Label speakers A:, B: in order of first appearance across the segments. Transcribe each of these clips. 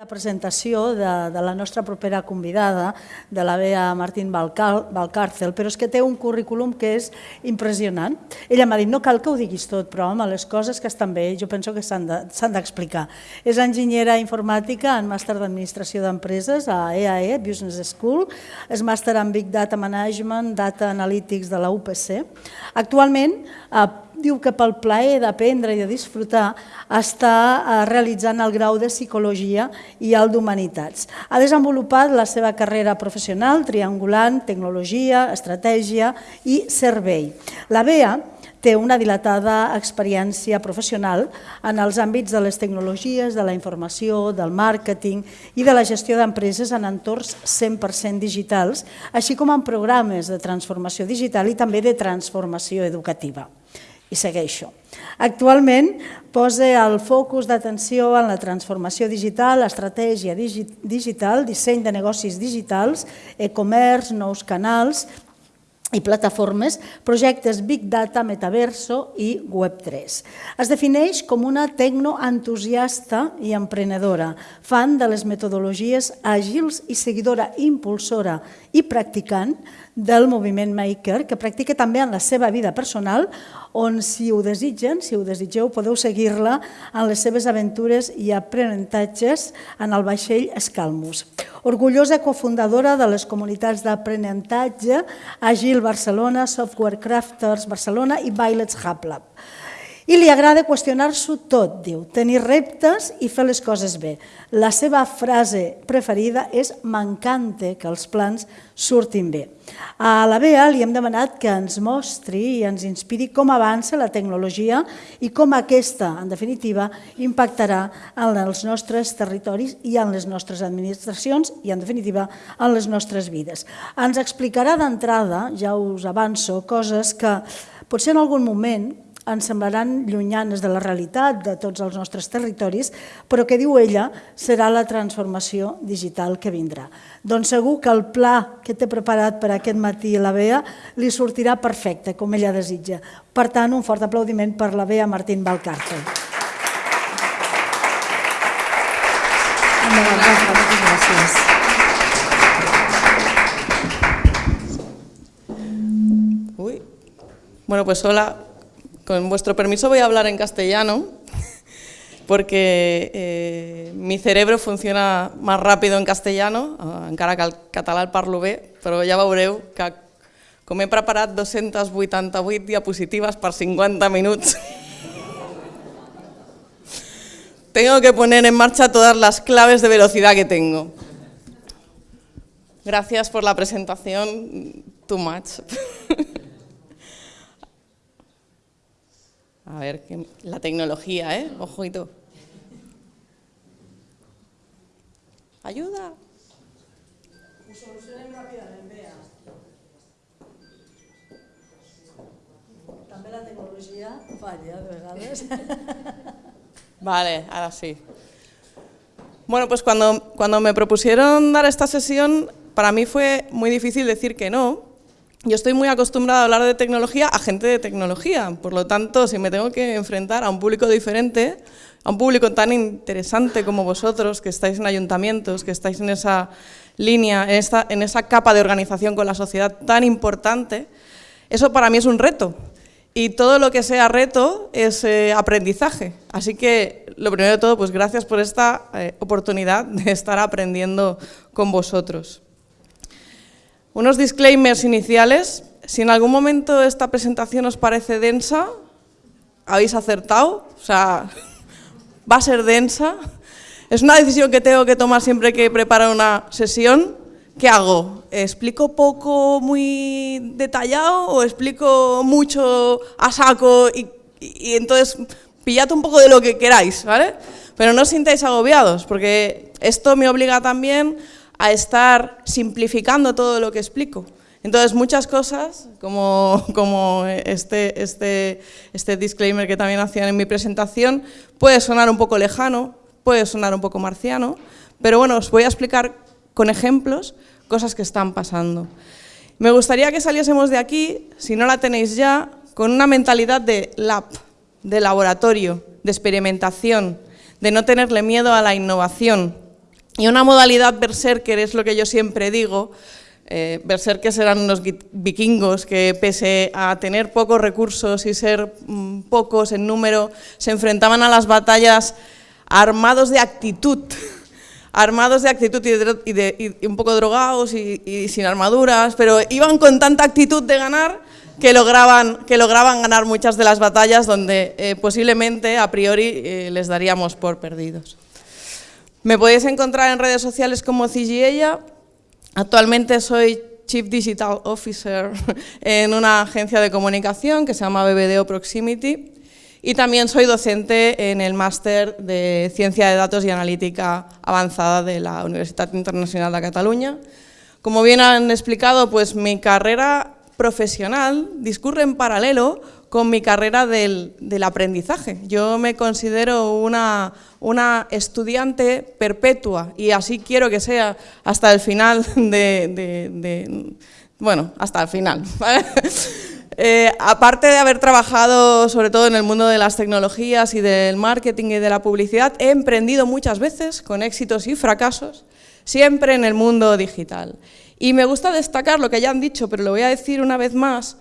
A: La presentació de, de la nostra propera convidada, de la Bea Martín Valcárcel, però és que té un currículum que és impressionant. Ella m'ha dit, no cal que ho diguis tot, però home, les coses que estan bé, jo penso que s'han d'explicar. De, és enginyera informàtica en màster d'administració d'empreses a EAE, e, Business School, és màster en Big Data Management, Data Analytics de la UPC. Actualment, eh, diu que pel plaer d'aprendre i de disfrutar està eh, realitzant el grau de Psicologia i el d'Humanitats. Ha desenvolupat la seva carrera professional triangulant tecnologia, estratègia i servei. La BEA té una dilatada experiència professional en els àmbits de les tecnologies, de la informació, del màrqueting i de la gestió d'empreses en entorns 100% digitals, així com en programes de transformació digital i també de transformació educativa i segueixo. Actualment posa el focus d'atenció en la transformació digital, estratègia digital, disseny de negocis digitals, e-commerce, nous canals i plataformes, projectes Big Data, Metaverso i Web3. Es defineix com una tecnoentusiasta i emprenedora, fan de les metodologies àgils i seguidora impulsora i practicant del moviment Maker, que practica també en la seva vida personal, on si ho desitgen, si ho desitgeu, podeu seguir-la en les seves aventures i aprenentatges en el vaixell Escalmus. Orgullosa cofundadora de les comunitats d'aprenentatge Agil Barcelona, Software Crafters Barcelona i Bailets Hub Lab. I li agrada qüestionar-s'ho tot, diu, tenir reptes i fer les coses bé. La seva frase preferida és «m'encanta que els plans surtin bé». A la BEA li hem demanat que ens mostri i ens inspiri com avança la tecnologia i com aquesta, en definitiva, impactarà en els nostres territoris i en les nostres administracions i, en definitiva, en les nostres vides. Ens explicarà d'entrada, ja us avanço, coses que potser en algun moment ens semblaran llunyanes de la realitat de tots els nostres territoris, però que diu ella serà la transformació digital que vindrà. Doncs segur que el pla que té preparat per aquest matí la Bea li sortirà perfecte, com ella desitja. Per tant, un fort aplaudiment per la Bea Martín. Moltes gràcies.
B: Uy. Bueno, pues hola, Con vuestro permiso voy a hablar en castellano, porque eh, mi cerebro funciona más rápido en castellano, encara que el català el parlo bé, però ja veureu que com he preparat 288 diapositives per 50 minuts, tengo que poner en marcha todas las claves de velocidad que tengo. Gracias por la presentación, too much. A ver, la tecnología, ¿eh? Ojito. Ayuda.
A: Ràpidament, Bea. També la tecnologia falla de vegades.
B: Vale, ahora sí. Bueno, pues cuando, cuando me propusieron dar esta sesión, para mí fue muy difícil decir que no, yo estoy muy acostumbrada a hablar de tecnología a gente de tecnología, por lo tanto, si me tengo que enfrentar a un público diferente, a un público tan interesante como vosotros, que estáis en ayuntamientos, que estáis en esa línea, en, esta, en esa capa de organización con la sociedad tan importante, eso para mí es un reto. Y todo lo que sea reto es eh, aprendizaje. Así que, lo primero de todo, pues gracias por esta eh, oportunidad de estar aprendiendo con vosotros. Unos disclaimers iniciales. Si en algún momento esta presentación os parece densa, habéis acertado, o sea, va a ser densa. Es una decisión que tengo que tomar siempre que preparo una sesión. ¿Qué hago? ¿Explico poco, muy detallado o explico mucho a saco y, y entonces pillad un poco de lo que queráis, ¿vale? Pero no os sintáis agobiados, porque esto me obliga también a estar simplificando todo lo que explico. Entonces, muchas cosas, como, como este, este, este disclaimer que también hacían en mi presentación, puede sonar un poco lejano, puede sonar un poco marciano, pero bueno, os voy a explicar con ejemplos cosas que están pasando. Me gustaría que saliésemos de aquí, si no la tenéis ya, con una mentalidad de lab, de laboratorio, de experimentación, de no tenerle miedo a la innovación, Y una modalidad berserker es lo que yo siempre digo, eh, berserkers eran unos vikingos que pese a tener pocos recursos y ser mm, pocos en número, se enfrentaban a las batallas armados de actitud, armados de actitud y, un poco drogados y, sin armaduras, pero iban con tanta actitud de ganar que lograban, que lograban ganar muchas de las batallas donde eh, posiblemente a priori eh, les daríamos por perdidos. Me podéis encontrar en redes sociales como Cigiella, actualmente soy Chief Digital Officer en una agencia de comunicación que se llama BBDO Proximity y también soy docente en el máster de Ciencia de Datos y Analítica Avanzada de la Universidad Internacional de Cataluña. Como bien han explicado, pues mi carrera profesional discurre en paralelo con mi carrera del, aprendizaje. Yo me considero una, una, estudiante perpetua y así quiero que sea hasta el final de... bueno, hasta el final. Eh, aparte de haber trabajado sobre todo en el mundo de las tecnologías y del marketing y de la publicidad, he emprendido muchas veces, con éxitos y fracasos, siempre en el mundo digital. Y me gusta destacar lo que ya han dicho, pero lo voy a decir una vez más,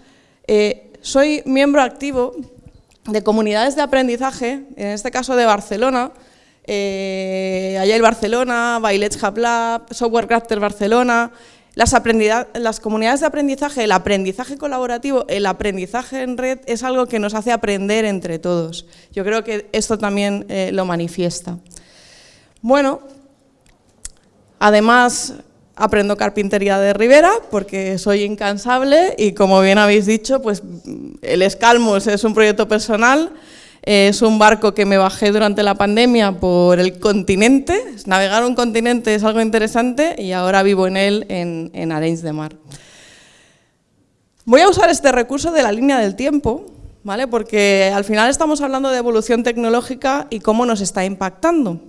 B: eh, soy miembro activo de comunidades de aprendizaje, en este caso de Barcelona, eh, Agile Barcelona, Bailets Hub Lab, Software Crafter Barcelona, las, comunidades de aprendizaje, el aprendizaje colaborativo, el aprendizaje en red es algo que nos hace aprender entre todos. Yo creo que esto también eh, lo manifiesta. Bueno, además aprendo carpintería de Rivera porque soy incansable y como bien habéis dicho, pues el Escalmos es un proyecto personal, es un barco que me bajé durante la pandemia por el continente, navegar un continente es algo interesante y ahora vivo en él en, en Arenys de Mar. Voy a usar este recurso de la línea del tiempo, ¿vale? porque al final estamos hablando de evolución tecnológica y cómo nos está impactando.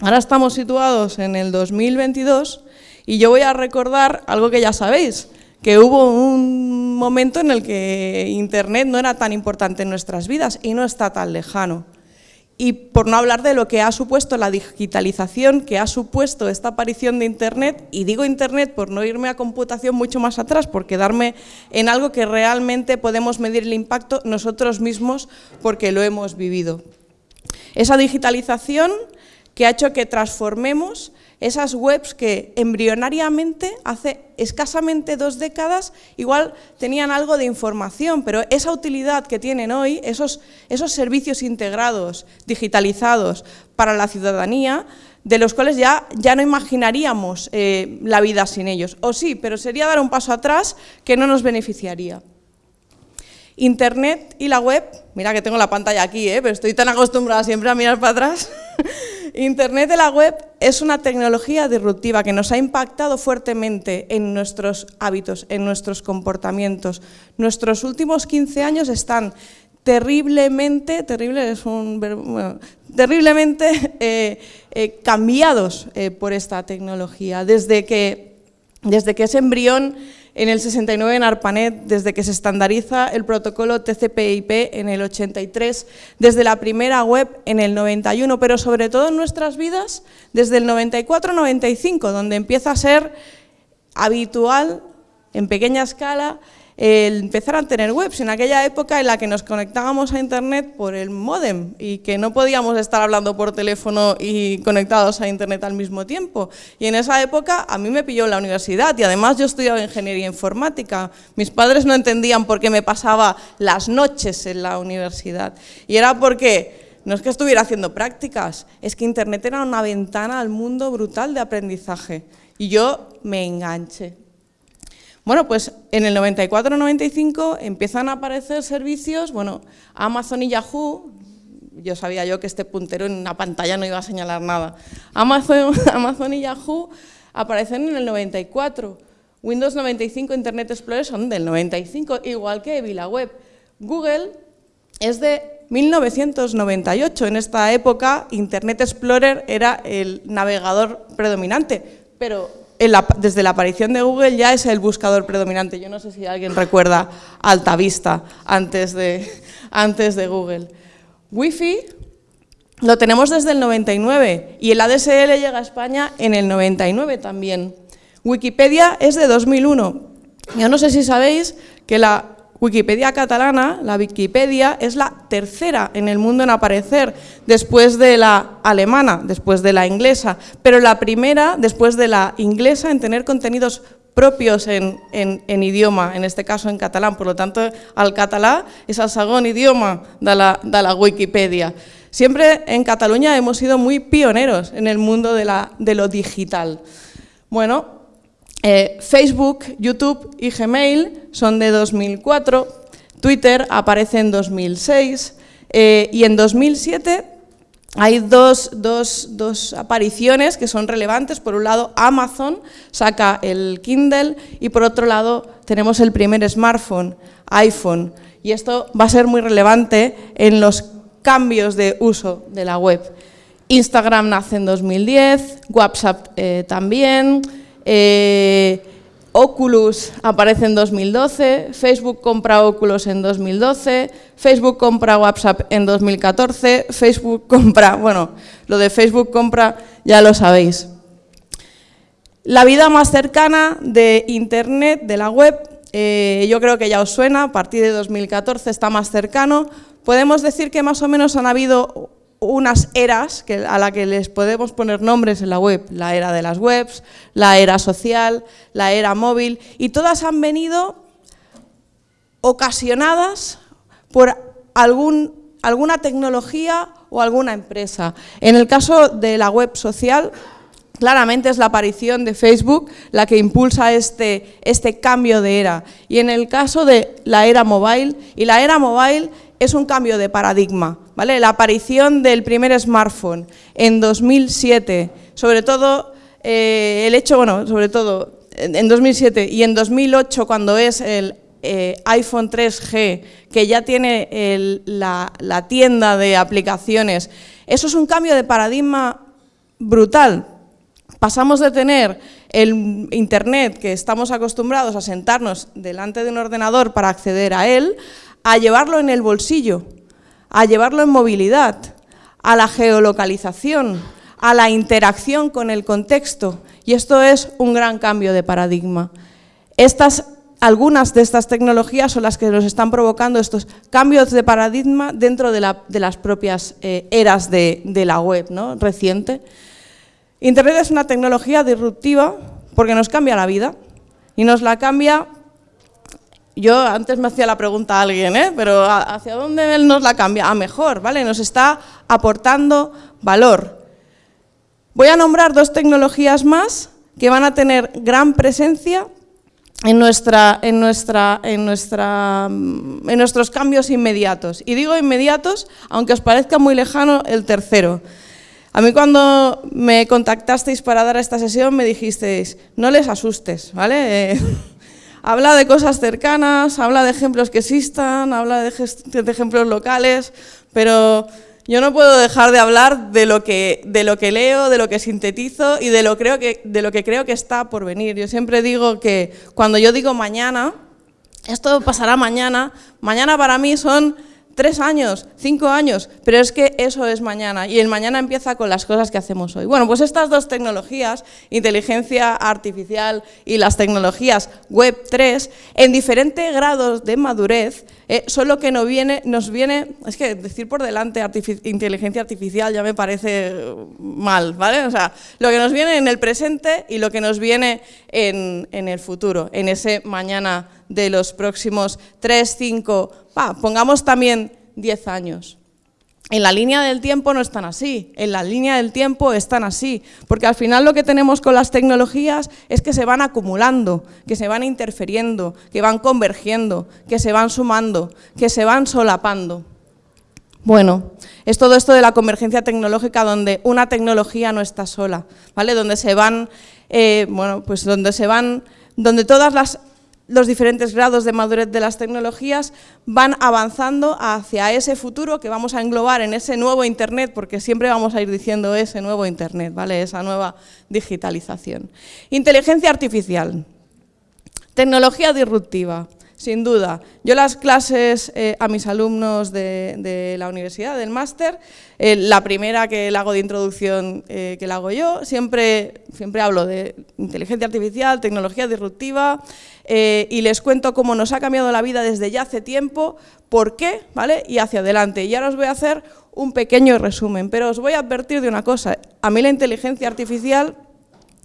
B: Ahora estamos situados en el 2022 y yo voy a recordar algo que ya sabéis, que hubo un momento en el que Internet no era tan importante en nuestras vidas y no está tan lejano. Y por no hablar de lo que ha supuesto la digitalización, que ha supuesto esta aparición de Internet, y digo Internet por no irme a computación mucho más atrás, por quedarme en algo que realmente podemos medir el impacto nosotros mismos porque lo hemos vivido. Esa digitalización que ha hecho que transformemos esas webs que embrionariamente, hace escasamente dos décadas, igual tenían algo de información, pero esa utilidad que tienen hoy, esos, servicios integrados, digitalizados para la ciudadanía, de los cuales ya, ya no imaginaríamos eh, la vida sin ellos. O sí, pero sería dar un paso atrás que no nos beneficiaría. Internet y la web, mira que tengo la pantalla aquí, ¿eh? pero estoy tan acostumbrada siempre a mirar para atrás, Internet de la web es una tecnología disruptiva que nos ha impactado fuertemente en nuestros hábitos, en nuestros comportamientos. Nuestros últimos 15 años están terriblemente, terrible es un terriblemente eh, eh, cambiados eh, por esta tecnología. Desde que, desde que ese embrión en el 69 en ARPANET, desde que se estandariza el protocolo TCP/IP en el 83, desde la primera web en el 91, pero sobre todo en nuestras vidas desde el 94-95, donde empieza a ser habitual, en pequeña escala, el empezar a tener webs en aquella época en la que nos conectábamos a internet por el modem y que no podíamos estar hablando por teléfono y conectados a internet al mismo tiempo. Y en esa época a mí me pilló la universidad y además yo estudiaba ingeniería informática. Mis padres no entendían por qué me pasaba las noches en la universidad y era porque no es que estuviera haciendo prácticas, es que Internet era una ventana al mundo brutal de aprendizaje. Y yo me enganché. Bueno, pues en el 94-95 empiezan a aparecer servicios, bueno, Amazon y Yahoo, yo sabía yo que este puntero en una pantalla no iba a señalar nada. Amazon, y Yahoo aparecen en el 94. Windows 95 Internet Explorer son del 95, igual que VilaWeb. Google es de 1998. En esta época Internet Explorer era el navegador predominante, pero desde la aparición de Google ya es el buscador predominante. Yo no sé si alguien recuerda Altavista antes de, antes de Google. Wi-Fi, lo tenemos desde el 99 y el ADSL llega a España en el 99 también. Wikipedia es de 2001. Yo no sé si sabéis que la Wikipedia catalana, la Wikipedia, es la tercera en el mundo en aparecer, después de la alemana, después de la inglesa, pero la primera después de la inglesa en tener contenidos propios en, idioma, en este caso en catalán, por lo tanto al catalán es el segundo idioma de la, Wikipedia. Siempre en Cataluña hemos sido muy pioneros en el mundo de lo digital. Bueno, eh, Facebook, YouTube y Gmail son de 2004, Twitter aparece en 2006 eh, y en 2007 hay dos, apariciones que son relevantes. Por un lado, Amazon saca el Kindle y por otro lado tenemos el primer smartphone, iPhone. Y esto va a ser muy relevante en los cambios de uso de la web. Instagram nace en 2010, WhatsApp eh, también, eh, Oculus aparece en 2012, Facebook compra Oculus en 2012, Facebook compra WhatsApp en 2014, Facebook compra, bueno, lo de Facebook compra ya lo sabéis. La vida más cercana de Internet, de la web, eh, yo creo que ya os suena, a partir de 2014 está más cercano. Podemos decir que más o menos han habido unas eras a las que les podemos poner nombres en la web, la era de las webs, la era social, la era móvil, y todas han venido ocasionadas por algún, alguna tecnología o alguna empresa. En el caso de la web social, claramente es la aparición de Facebook la que impulsa este, este cambio de era. Y en el caso de la era mobile, y la era mobile es un cambio de paradigma. ¿Vale? La aparición del primer smartphone en 2007, sobre todo eh, el hecho, bueno, sobre todo en 2007 y en 2008 cuando es el eh, iPhone 3G, que ya tiene la, la tienda de aplicaciones, eso es un cambio de paradigma brutal. Pasamos de tener el Internet, que estamos acostumbrados a sentarnos delante de un ordenador para acceder a él, a llevarlo en el bolsillo, a llevarlo en movilidad, a la geolocalización, a la interacción con el contexto. Y esto es un gran cambio de paradigma. Estas, algunas de estas tecnologías son las que nos están provocando estos cambios de paradigma dentro de, las propias eh, eras de, de, la web ¿no? reciente. Internet es una tecnología disruptiva porque nos cambia la vida y nos la cambia yo antes me hacía la pregunta a alguien, ¿eh? pero ¿hacia dónde él nos la cambia? A mejor, ¿vale? Nos está aportando valor. Voy a nombrar dos tecnologías más que van a tener gran presencia en, nuestra, en, nuestra, en, nuestra, en nuestros cambios inmediatos. Y digo inmediatos, aunque os parezca muy lejano, el tercero. A mí cuando me contactasteis para dar esta sesión me dijisteis, no les asustes, ¿vale? habla de cosas cercanas, habla de ejemplos que existan, habla de, ejemplos locales, pero yo no puedo dejar de hablar de lo, que, de lo que leo, de lo que sintetizo y de lo, creo que, de lo que creo que está por venir. Yo siempre digo que cuando yo digo mañana, esto pasará mañana, mañana para mí son tres años, cinco años, pero es que eso es mañana y el mañana empieza con las cosas que hacemos hoy. Bueno, pues estas dos tecnologías, inteligencia artificial y las tecnologías Web 3, en diferentes grados de madurez, eh, son lo que nos viene, nos viene, es que decir por delante inteligencia artificial ya me parece mal, ¿vale? O sea, lo que nos viene en el presente y lo que nos viene en, en el futuro, en ese mañana de los próximos 3, 5, pongamos también 10 años. En la línea del tiempo no están así, en la línea del tiempo están así, porque al final lo que tenemos con las tecnologías es que se van acumulando, que se van interfiriendo, que van convergiendo, que se van sumando, que se van solapando. Bueno, es todo esto de la convergencia tecnológica donde una tecnología no está sola, ¿vale? Donde se van, eh, bueno, pues donde se van, donde todas las los diferentes grados de madurez de las tecnologías van avanzando hacia ese futuro que vamos a englobar en ese nuevo Internet, porque siempre vamos a ir diciendo ese nuevo Internet, ¿vale? esa nueva digitalización. Inteligencia artificial, tecnología disruptiva. Sin duda. Yo las clases eh, a mis alumnos de, la universidad, del máster, eh, la primera que la hago de introducción eh, que la hago yo, siempre, siempre hablo de inteligencia artificial, tecnología disruptiva y les cuento cómo nos ha cambiado la vida desde ya hace tiempo, por qué ¿vale? y hacia adelante. Y ahora os voy a hacer un pequeño resumen, pero os voy a advertir de una cosa. A mí la inteligencia artificial,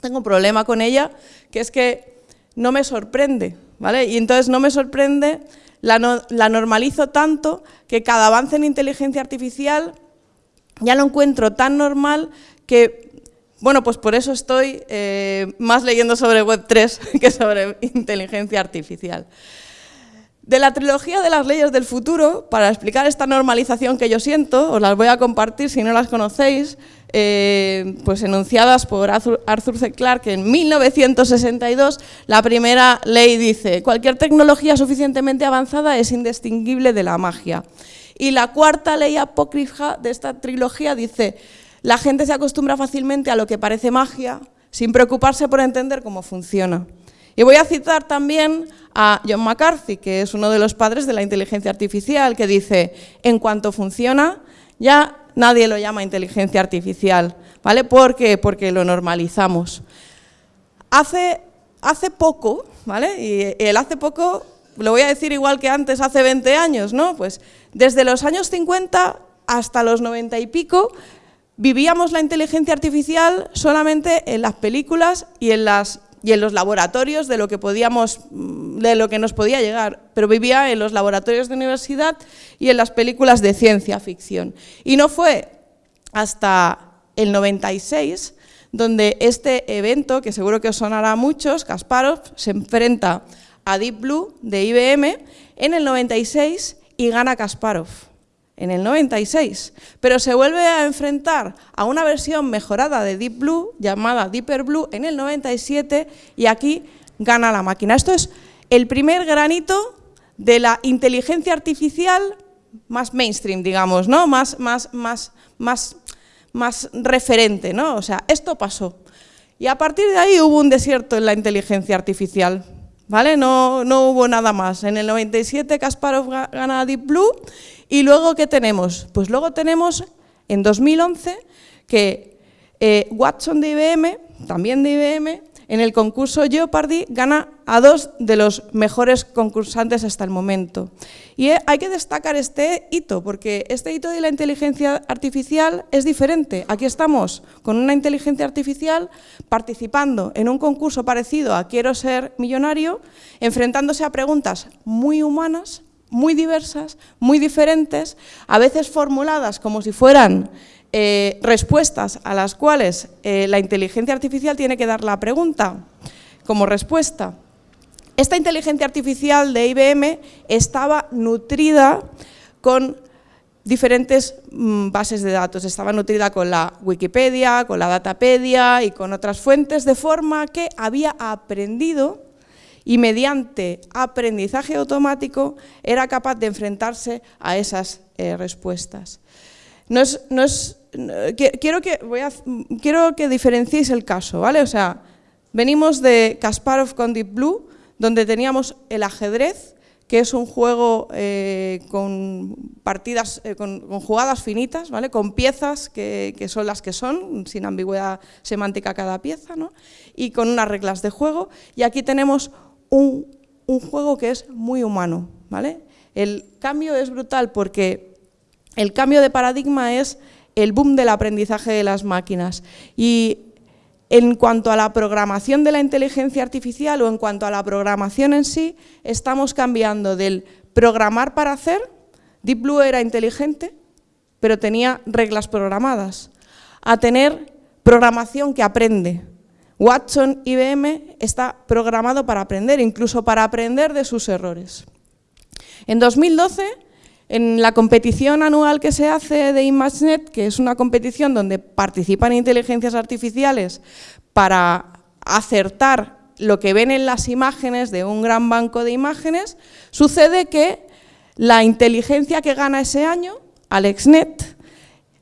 B: tengo un problema con ella, que es que no me sorprende, Y entonces no me sorprende, la, normalizo tanto que cada avance en inteligencia artificial ya lo encuentro tan normal que, bueno, pues por eso estoy eh, más leyendo sobre Web3 que sobre inteligencia artificial. De la trilogía de las leyes del futuro, para explicar esta normalización que yo siento, os las voy a compartir si no las conocéis, eh, pues enunciadas por Arthur C. Clarke en 1962, la primera ley dice, cualquier tecnología suficientemente avanzada es indistinguible de la magia. Y la cuarta ley apócrifa de esta trilogía dice, la gente se acostumbra fácilmente a lo que parece magia, sin preocuparse por entender cómo funciona. Y voy a citar también a John McCarthy, que es uno de los padres de la inteligencia artificial, que dice, en cuanto funciona, ya nadie lo llama inteligencia artificial, ¿vale? Porque lo normalizamos. Hace, hace poco, ¿vale? Y el hace poco, lo voy a decir igual que antes, hace 20 años, ¿no? Pues desde los años 50 hasta los 90 y pico, vivíamos la inteligencia artificial solamente en las películas y en las y en los laboratorios de lo que podíamos, mm, de lo que nos podía llegar, pero vivía en los laboratorios de universidad y en las películas de ciencia ficción. Y no fue hasta el 96 donde este evento, que seguro que os sonará a muchos, Kasparov, se enfrenta a Deep Blue de IBM en el 96 y gana Kasparov en el 96, pero se vuelve a enfrentar a una versión mejorada de Deep Blue, llamada Deeper Blue, en el 97, y aquí gana la máquina. Esto es el primer granito de la inteligencia artificial más mainstream, digamos, ¿no? más, más, más, más, más referente. ¿no? O sea, esto pasó. Y a partir de ahí hubo un desierto en la inteligencia artificial. ¿Vale? No, no hubo nada más. En el 97 Kasparov gana Deep Blue y luego, ¿qué tenemos? Pues luego tenemos, en 2011, que eh, Watson de IBM, también de IBM, en el concurso Jeopardy gana a dos de los mejores concursantes hasta el momento. Y eh, hay que destacar este hito, porque este hito de la inteligencia artificial es diferente. Aquí estamos con una inteligencia artificial participando en un concurso parecido a Quiero ser millonario, enfrentándose a preguntas muy humanas, muy diversas, muy diferentes, a veces formuladas como si fueran eh, respuestas a las cuales eh, la inteligencia artificial tiene que dar la pregunta como respuesta. Esta inteligencia artificial de IBM estaba nutrida con diferentes mm, bases de datos. Estaba nutrida con la Wikipedia, con la Datapedia y con otras fuentes, de forma que había aprendido y mediante aprendizaje automático era capaz de enfrentarse a esas eh, respuestas. No es, no es, quiero, que, quiero que diferenciéis el caso, ¿vale? O sea, venimos de Kasparov con Deep Blue, donde teníamos el ajedrez, que es un juego eh, con partidas, eh, con, jugadas finitas, ¿vale? con piezas que, que, son las que son, sin ambigüedad semántica cada pieza, ¿no? y con unas reglas de juego. Y aquí tenemos un, juego que es muy humano. ¿vale? El cambio es brutal porque el cambio de paradigma es el boom del aprendizaje de las máquinas. Y en cuanto a la programación de la inteligencia artificial o en cuanto a la programación en sí, estamos cambiando del programar para hacer, Deep Blue era inteligente, pero tenía reglas programadas, a tener programación que aprende, Watson IBM está programado para aprender, incluso para aprender de sus errores. En 2012, en la competición anual que se hace de ImageNet, que es una competición donde participan inteligencias artificiales para acertar lo que ven en las imágenes de un gran banco de imágenes, sucede que la inteligencia que gana ese año, AlexNet,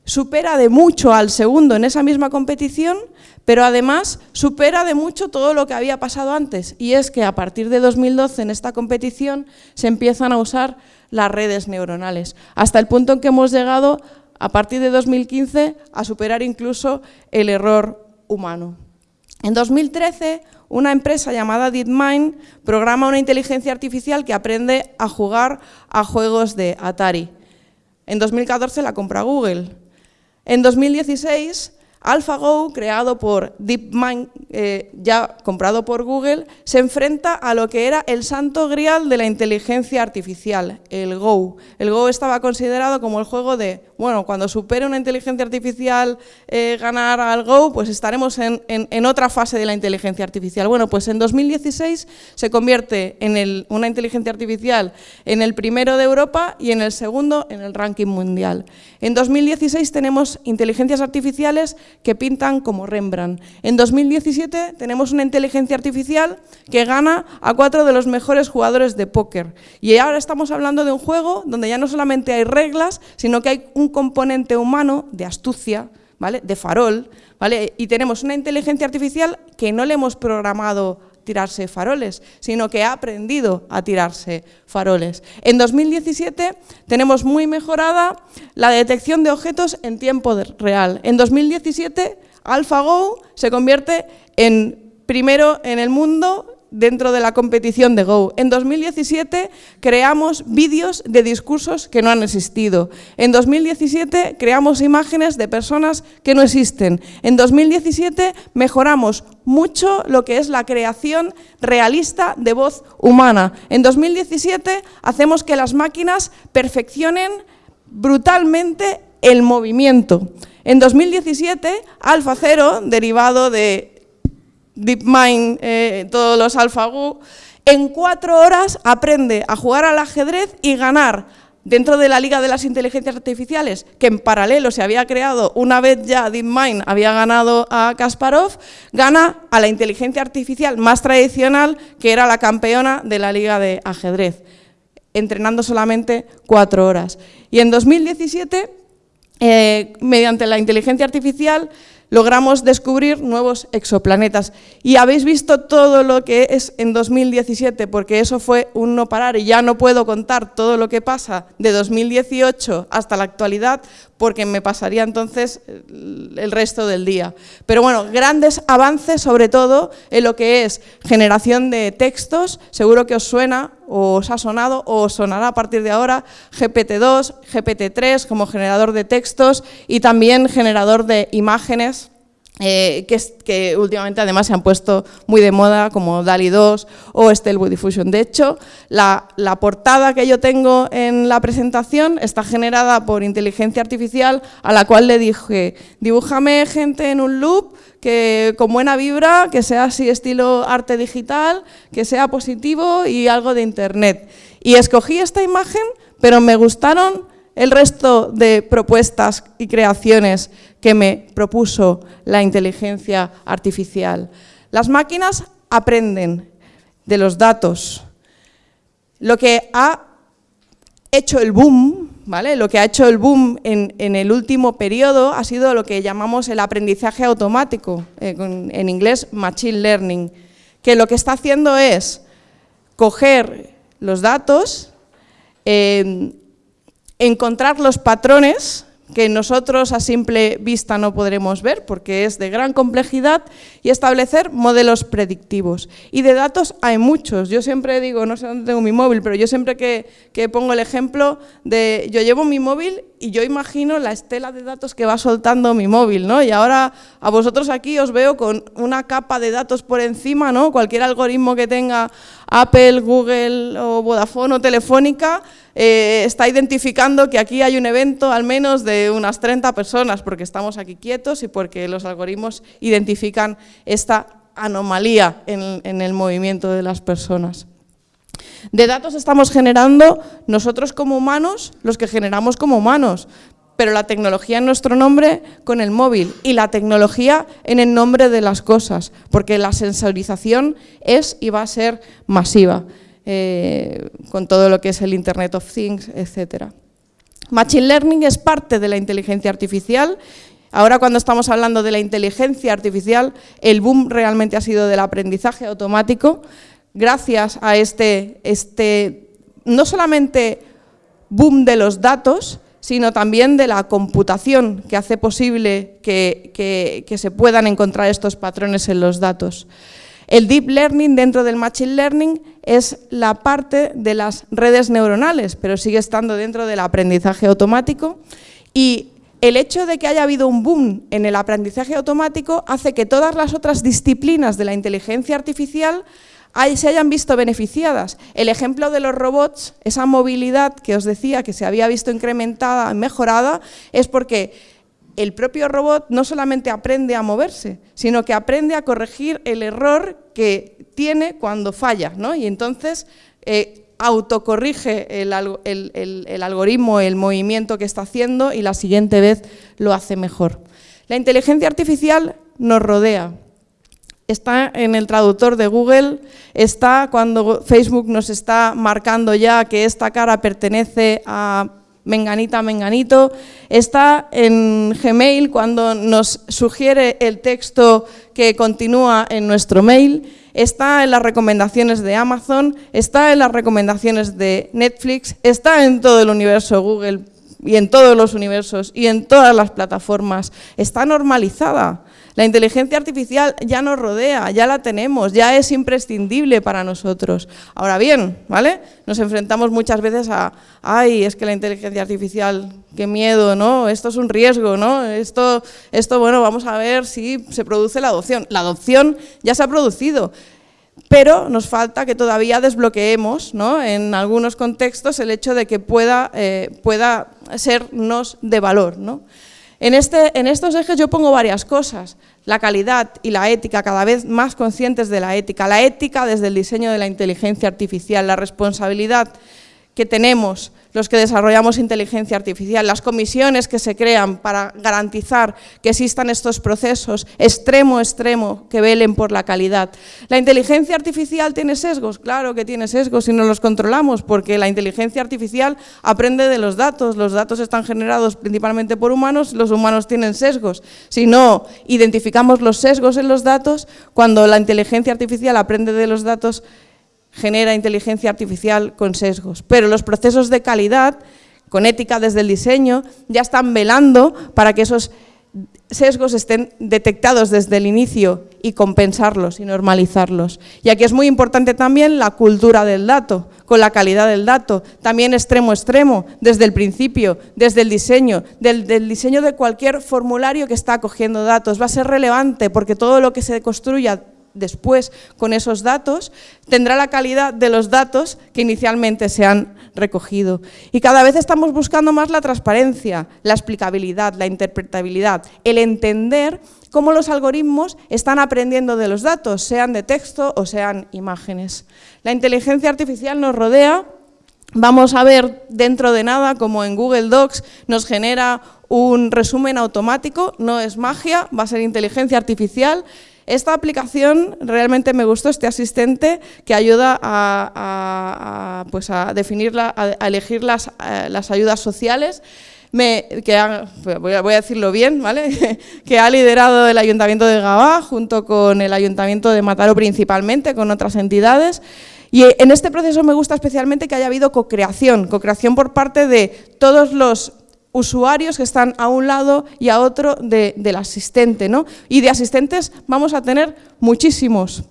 B: supera de mucho al segundo en esa misma competición, pero además supera de mucho todo lo que había pasado antes, y es que a partir de 2012 en esta competición se empiezan a usar las redes neuronales, hasta el punto en que hemos llegado a partir de 2015 a superar incluso el error humano. En 2013, una empresa llamada DeepMind programa una inteligencia artificial que aprende a jugar a juegos de Atari. En 2014 la compra Google. En 2016 AlphaGo, creado por DeepMind, eh, ya comprado por Google, se enfrenta a lo que era el santo grial de la inteligencia artificial, el Go. El Go estaba considerado como el juego de, bueno, cuando supere una inteligencia artificial eh, ganar al Go, pues estaremos en, otra fase de la inteligencia artificial. Bueno, pues en 2016 se convierte en una inteligencia artificial en el primero de Europa y en el segundo en el ranking mundial. En 2016 tenemos inteligencias artificiales que pintan como Rembrandt. En 2017 tenemos una inteligencia artificial que gana a cuatro de los mejores jugadores de póker. Y ahora estamos hablando de un juego donde ya no solamente hay reglas, sino que hay un componente humano de astucia, ¿vale? de farol, ¿vale? y tenemos una inteligencia artificial que no le hemos programado tirarse faroles, sino que ha aprendido a tirarse faroles. En 2017 tenemos muy mejorada la detección de objetos en tiempo real. En 2017 AlphaGo se convierte en primero en el mundo dentro de la competición de Go. En 2017 creamos vídeos de discursos que no han existido. En 2017 creamos imágenes de personas que no existen. En 2017 mejoramos mucho lo que es la creación realista de voz humana. En 2017 hacemos que las máquinas perfeccionen brutalmente el movimiento. En 2017, AlphaZero, derivado de DeepMind, eh, todos los AlphaGo, en cuatro horas aprende a jugar al ajedrez y ganar dentro de la Liga de las Inteligencias Artificiales, que en paralelo se había creado, una vez ya DeepMind había ganado a Kasparov, gana a la inteligencia artificial más tradicional, que era la campeona de la Liga de Ajedrez, entrenando solamente cuatro horas. Y en 2017, eh, mediante la inteligencia artificial, logramos descubrir nuevos exoplanetas. Y habéis visto todo lo que es en 2017, porque eso fue un no parar y ya no puedo contar todo lo que pasa de 2018 hasta la actualidad, porque me pasaría entonces el resto del día. Pero bueno, grandes avances sobre todo en lo que es generación de textos, seguro que os suena o os ha sonado o sonará a partir de ahora GPT-2, GPT-3 como generador de textos y también generador de imágenes eh, que, últimamente además se han puesto muy de moda, como DALI 2 o Stable Diffusion. De hecho, la, la, portada que yo tengo en la presentación está generada por inteligencia artificial, a la cual le dije, dibújame gente en un loop que con buena vibra, que sea así estilo arte digital, que sea positivo y algo de internet. Y escogí esta imagen, pero me gustaron el resto de propuestas y creaciones que me propuso la inteligencia artificial. Las máquinas aprenden de los datos. Lo que ha hecho el boom, ¿vale? lo que ha hecho el boom en, el último periodo ha sido lo que llamamos el aprendizaje automático, eh, en inglés machine learning, que lo que está haciendo es coger los datos, eh, encontrar los patrones que nosotros a simple vista no podremos ver porque es de gran complejidad y establecer modelos predictivos. Y de datos hay muchos. Yo siempre digo, no sé dónde tengo mi móvil, pero yo siempre que, que pongo el ejemplo de, yo llevo mi móvil y yo imagino la estela de datos que va soltando mi móvil, ¿no? Y ahora a vosotros aquí os veo con una capa de datos por encima, ¿no? Cualquier algoritmo que tenga Apple, Google o Vodafone o Telefónica eh, está identificando que aquí hay un evento al menos de unas 30 personas porque estamos aquí quietos y porque los algoritmos identifican esta anomalía en, en el movimiento de las personas. De datos estamos generando nosotros como humanos, los que generamos como humanos, pero la tecnología en nuestro nombre con el móvil y la tecnología en el nombre de las cosas, porque la sensorización es y va a ser masiva, eh, con todo lo que es el Internet of Things, etc. Machine Learning es parte de la inteligencia artificial. Ahora cuando estamos hablando de la inteligencia artificial, el boom realmente ha sido del aprendizaje automático, gracias a este, este no solamente boom de los datos, sino también de la computación que hace posible que, se puedan encontrar estos patrones en los datos. El Deep Learning dentro del Machine Learning es la parte de las redes neuronales, pero sigue estando dentro del aprendizaje automático y el hecho de que haya habido un boom en el aprendizaje automático hace que todas las otras disciplinas de la inteligencia artificial se hayan visto beneficiadas. El ejemplo de los robots, esa movilidad que os decía que se había visto incrementada, mejorada, es porque el propio robot no solamente aprende a moverse, sino que aprende a corregir el error que tiene cuando falla, ¿no? y entonces eh, autocorrige el, el algoritmo, el movimiento que está haciendo y la siguiente vez lo hace mejor. La inteligencia artificial nos rodea, está en el traductor de Google, está cuando Facebook nos está marcando ya que esta cara pertenece a menganita, menganito, está en Gmail cuando nos sugiere el texto que continúa en nuestro mail, está en las recomendaciones de Amazon, está en las recomendaciones de Netflix, está en todo el universo Google y en todos los universos y en todas las plataformas, está normalizada. La inteligencia artificial ya nos rodea, ya la tenemos, ya es imprescindible para nosotros. Ahora bien, ¿vale? Nos enfrentamos muchas veces a, ay, es que la inteligencia artificial, qué miedo, ¿no? Esto es un riesgo, ¿no? Esto, esto bueno, vamos a ver si se produce la adopción. La adopción ya se ha producido, pero nos falta que todavía desbloqueemos ¿no? en algunos contextos el hecho de que pueda, eh, pueda sernos de valor. ¿no? En, este, en estos ejes yo pongo varias cosas, la calidad y la ética, cada vez más conscientes de la ética, la ética desde el diseño de la inteligencia artificial, la responsabilidad que tenemos los que desarrollamos inteligencia artificial, las comisiones que se crean para garantizar que existan estos procesos extremo extremo que velen por la calidad. ¿La inteligencia artificial tiene sesgos? Claro que tiene sesgos y no los controlamos porque la inteligencia artificial aprende de los datos, los datos están generados principalmente por humanos, los humanos tienen sesgos. Si no identificamos los sesgos en los datos, cuando la inteligencia artificial aprende de los datos, genera inteligencia artificial con sesgos, pero los procesos de calidad, con ética desde el diseño, ya están velando para que esos sesgos estén detectados desde el inicio y compensarlos y normalizarlos. Y aquí es muy importante también la cultura del dato, con la calidad del dato, también extremo extremo, desde el principio, desde el diseño, del, del, diseño de cualquier formulario que está acogiendo datos. Va a ser relevante porque todo lo que se construya después con esos datos, tendrá la calidad de los datos que inicialmente se han recogido. Y cada vez estamos buscando más la transparencia, la explicabilidad, la interpretabilidad, el entender cómo los algoritmos están aprendiendo de los datos, sean de texto o sean imágenes. La inteligencia artificial nos rodea, vamos a ver dentro de nada como en Google Docs nos genera un resumen automático, no es magia, va a ser inteligencia artificial, esta aplicación realmente me gustó, este asistente que ayuda a, pues a definir, a, elegir las, eh, las ayudas sociales. que voy, a, decirlo bien, ¿vale? que ha liderado el Ayuntamiento de Gabá junto con el Ayuntamiento de Mataró principalmente, con otras entidades. Y en este proceso me gusta especialmente que haya habido co-creación, co-creación por parte de todos los usuarios que están a un lado y a otro del asistente. ¿no? Y de asistentes vamos a tener muchísimos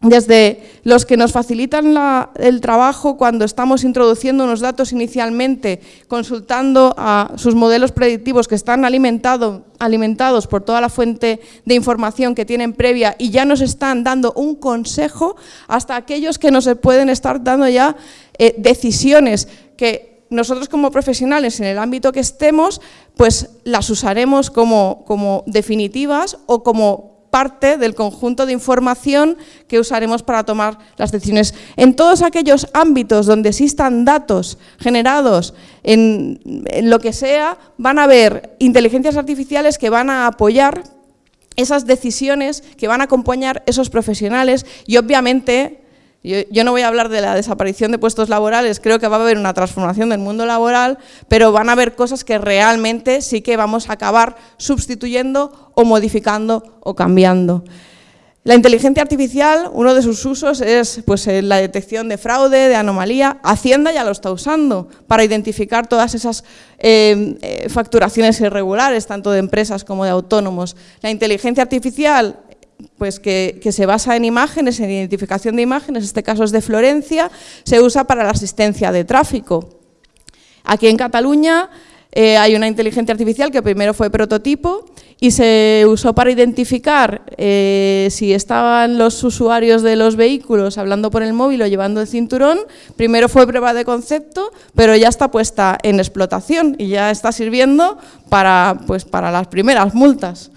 B: desde los que nos facilitan el trabajo cuando estamos introduciendo unos datos inicialmente, consultando a sus modelos predictivos que están alimentados por toda la fuente de información que tienen previa y ya nos están dando un consejo, hasta aquellos que nos pueden estar dando ya eh, decisiones que nosotros como profesionales en el ámbito que estemos, pues las usaremos como, como definitivas o como parte del conjunto de información que usaremos para tomar las decisiones. En todos aquellos ámbitos donde existan datos generados en, en, lo que sea, van a haber inteligencias artificiales que van a apoyar esas decisiones, que van a acompañar esos profesionales y obviamente Yo, no voy a hablar de la desaparición de puestos laborales, creo que va a haber una transformación del mundo laboral, pero van a haber cosas que realmente sí que vamos a acabar sustituyendo o modificando o cambiando. La inteligencia artificial, uno de sus usos es pues, eh, la detección de fraude, de anomalía. Hacienda ya lo está usando para identificar todas esas eh, eh, facturaciones irregulares, tanto de empresas como de autónomos. La inteligencia artificial pues que, se basa en imágenes, en identificación de imágenes, este caso es de Florencia, se usa para la asistencia de tráfico. Aquí en Cataluña hay una inteligencia artificial que primero fue prototipo y se usó para identificar eh, si estaban los usuarios de los vehículos hablando por el móvil o llevando el cinturón. Primero fue prueba de concepto, pero ya está puesta en explotación y ya está sirviendo para, pues, para las primeras multas.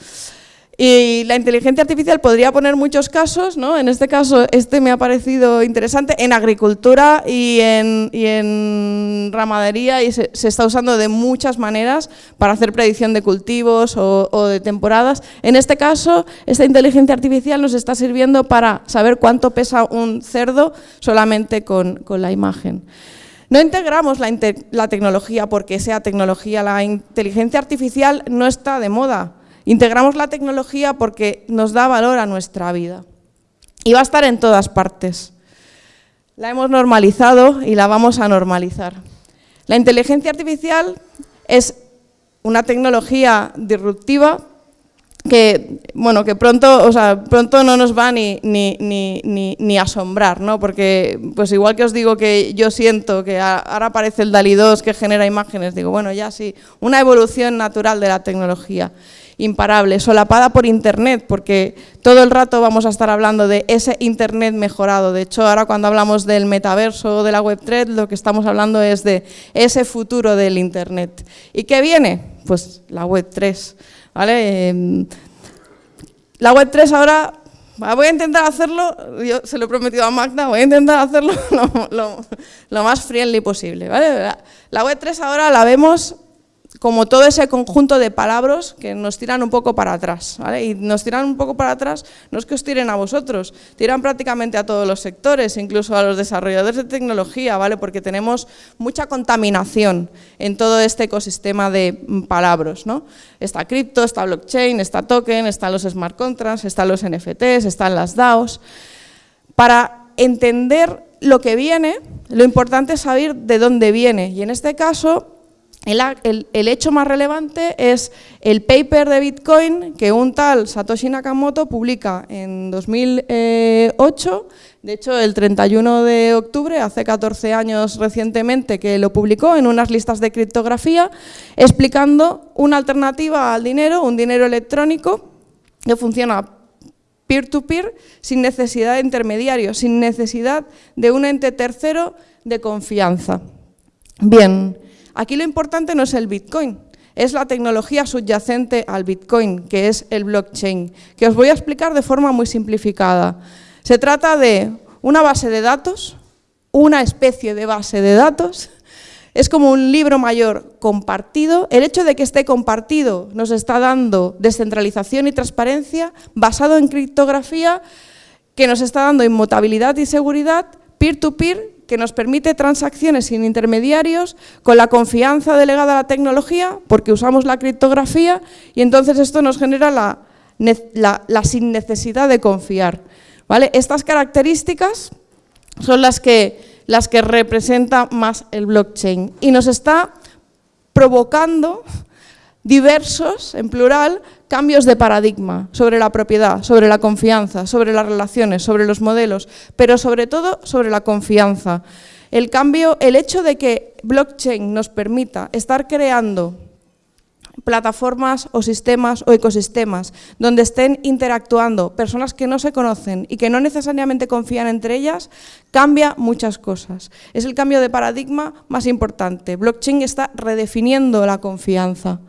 B: Y la inteligencia artificial podría poner muchos casos, ¿no? en este caso este me ha parecido interesante, en agricultura y en, y en ramadería y se, está usando de muchas maneras para hacer predicción de cultivos o, o, de temporadas. En este caso, esta inteligencia artificial nos está sirviendo para saber cuánto pesa un cerdo solamente con, con la imagen. No integramos la, la tecnología porque sea tecnología, la inteligencia artificial no está de moda, Integramos la tecnología porque nos da valor a nuestra vida y va a estar en todas partes. La hemos normalizado y la vamos a normalizar. La inteligencia artificial es una tecnología disruptiva que, bueno, que pronto, o sea, pronto no nos va ni, ni, ni, ni, asombrar, ¿no? porque pues igual que os digo que yo siento que ahora aparece el DALI 2 que genera imágenes, digo, bueno, ya sí, una evolución natural de la tecnología imparable, solapada por Internet, porque todo el rato vamos a estar hablando de ese Internet mejorado. De hecho, ahora cuando hablamos del metaverso o de la Web3, lo que estamos hablando es de ese futuro del Internet. ¿Y qué viene? Pues la Web3. ¿Vale? Em, la Web3 ahora Voy a intentar hacerlo, yo se lo he prometido a Magda, voy a intentar hacerlo lo, más friendly posible. ¿vale? La Web3 ahora la vemos como todo ese conjunto de palabras que nos tiran un poco para atrás. ¿vale? Y nos tiran un poco para atrás, no es que os tiren a vosotros, tiran prácticamente a todos los sectores, incluso a los desarrolladores de tecnología, ¿vale? porque tenemos mucha contaminación en todo este ecosistema de palabras. ¿no? Está cripto, está blockchain, está token, están los smart contracts, están los NFTs, están las DAOs. Para entender lo que viene, lo importante es saber de dónde viene. Y en este caso, el, hecho más relevante es el paper de Bitcoin que un tal Satoshi Nakamoto publica en 2008, de hecho el 31 de octubre, hace 14 años recientemente que lo publicó en unas listas de criptografía, explicando una alternativa al dinero, un dinero electrónico que funciona peer-to-peer sin necesidad de intermediarios, sin necesidad de un ente tercero de confianza. Bien, Aquí lo importante no es el Bitcoin, es la tecnología subyacente al Bitcoin, que es el blockchain, que os voy a explicar de forma muy simplificada. Se trata de una base de datos, una especie de base de datos, es como un libro mayor compartido. El hecho de que esté compartido nos está dando descentralización y transparencia basado en criptografía que nos está dando inmutabilidad y seguridad peer-to-peer que nos permite transacciones sin intermediarios, con la confianza delegada a la tecnología, porque usamos la criptografía, y entonces esto nos genera la, la, sin necesidad de confiar. ¿vale? Estas características son las que, las que representa más el blockchain y nos está provocando diversos, en plural, cambios de paradigma sobre la propiedad, sobre la confianza, sobre las relaciones, sobre los modelos, pero sobre todo sobre la confianza. El cambio, el hecho de que blockchain nos permita estar creando plataformas o sistemas o ecosistemas donde estén interactuando personas que no se conocen y que no necesariamente confían entre ellas, cambia muchas cosas. Es el cambio de paradigma más importante. Blockchain está redefiniendo la confianza.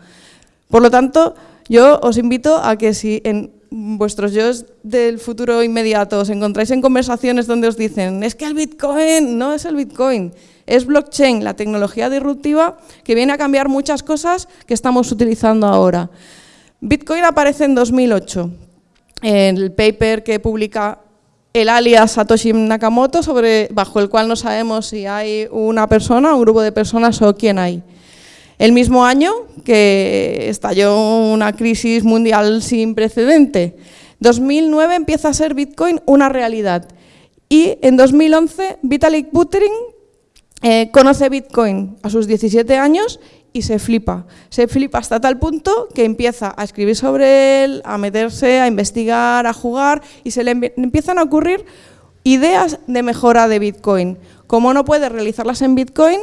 B: Por lo tanto, yo os invito a que si en vuestros yo del futuro inmediato os encontráis en conversaciones donde os dicen es que el Bitcoin no es el Bitcoin, es blockchain, la tecnología disruptiva que viene a cambiar muchas cosas que estamos utilizando ahora. Bitcoin aparece en 2008, en el paper que publica el alias Satoshi Nakamoto, sobre, bajo el cual no sabemos si hay una persona, un grupo de personas o quién hay. El mismo año que estalló una crisis mundial sin precedente. 2009 empieza a ser Bitcoin una realidad. Y en 2011 Vitalik Buterin eh, conoce Bitcoin a sus 17 años y se flipa. Se flipa hasta tal punto que empieza a escribir sobre él, a meterse, a investigar, a jugar y se le empiezan a ocurrir ideas de mejora de Bitcoin. Como no puede realizarlas en Bitcoin,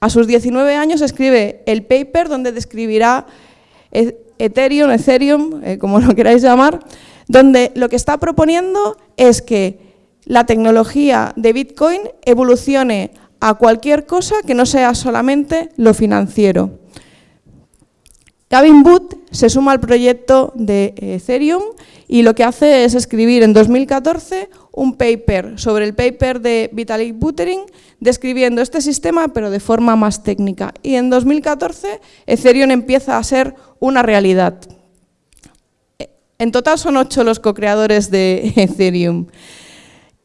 B: a sus 19 años escribe el paper donde describirá e-, Ethereum, Ethereum, eh, como lo queráis llamar, donde lo que está proponiendo es que la tecnología de Bitcoin evolucione a cualquier cosa que no sea solamente lo financiero. Gavin Booth se suma al proyecto de Ethereum y lo que hace es escribir en 2014 un paper sobre el paper de Vitalik Buterin describiendo este sistema pero de forma más técnica. Y en 2014 Ethereum empieza a ser una realidad. En total son ocho los co-creadores de Ethereum.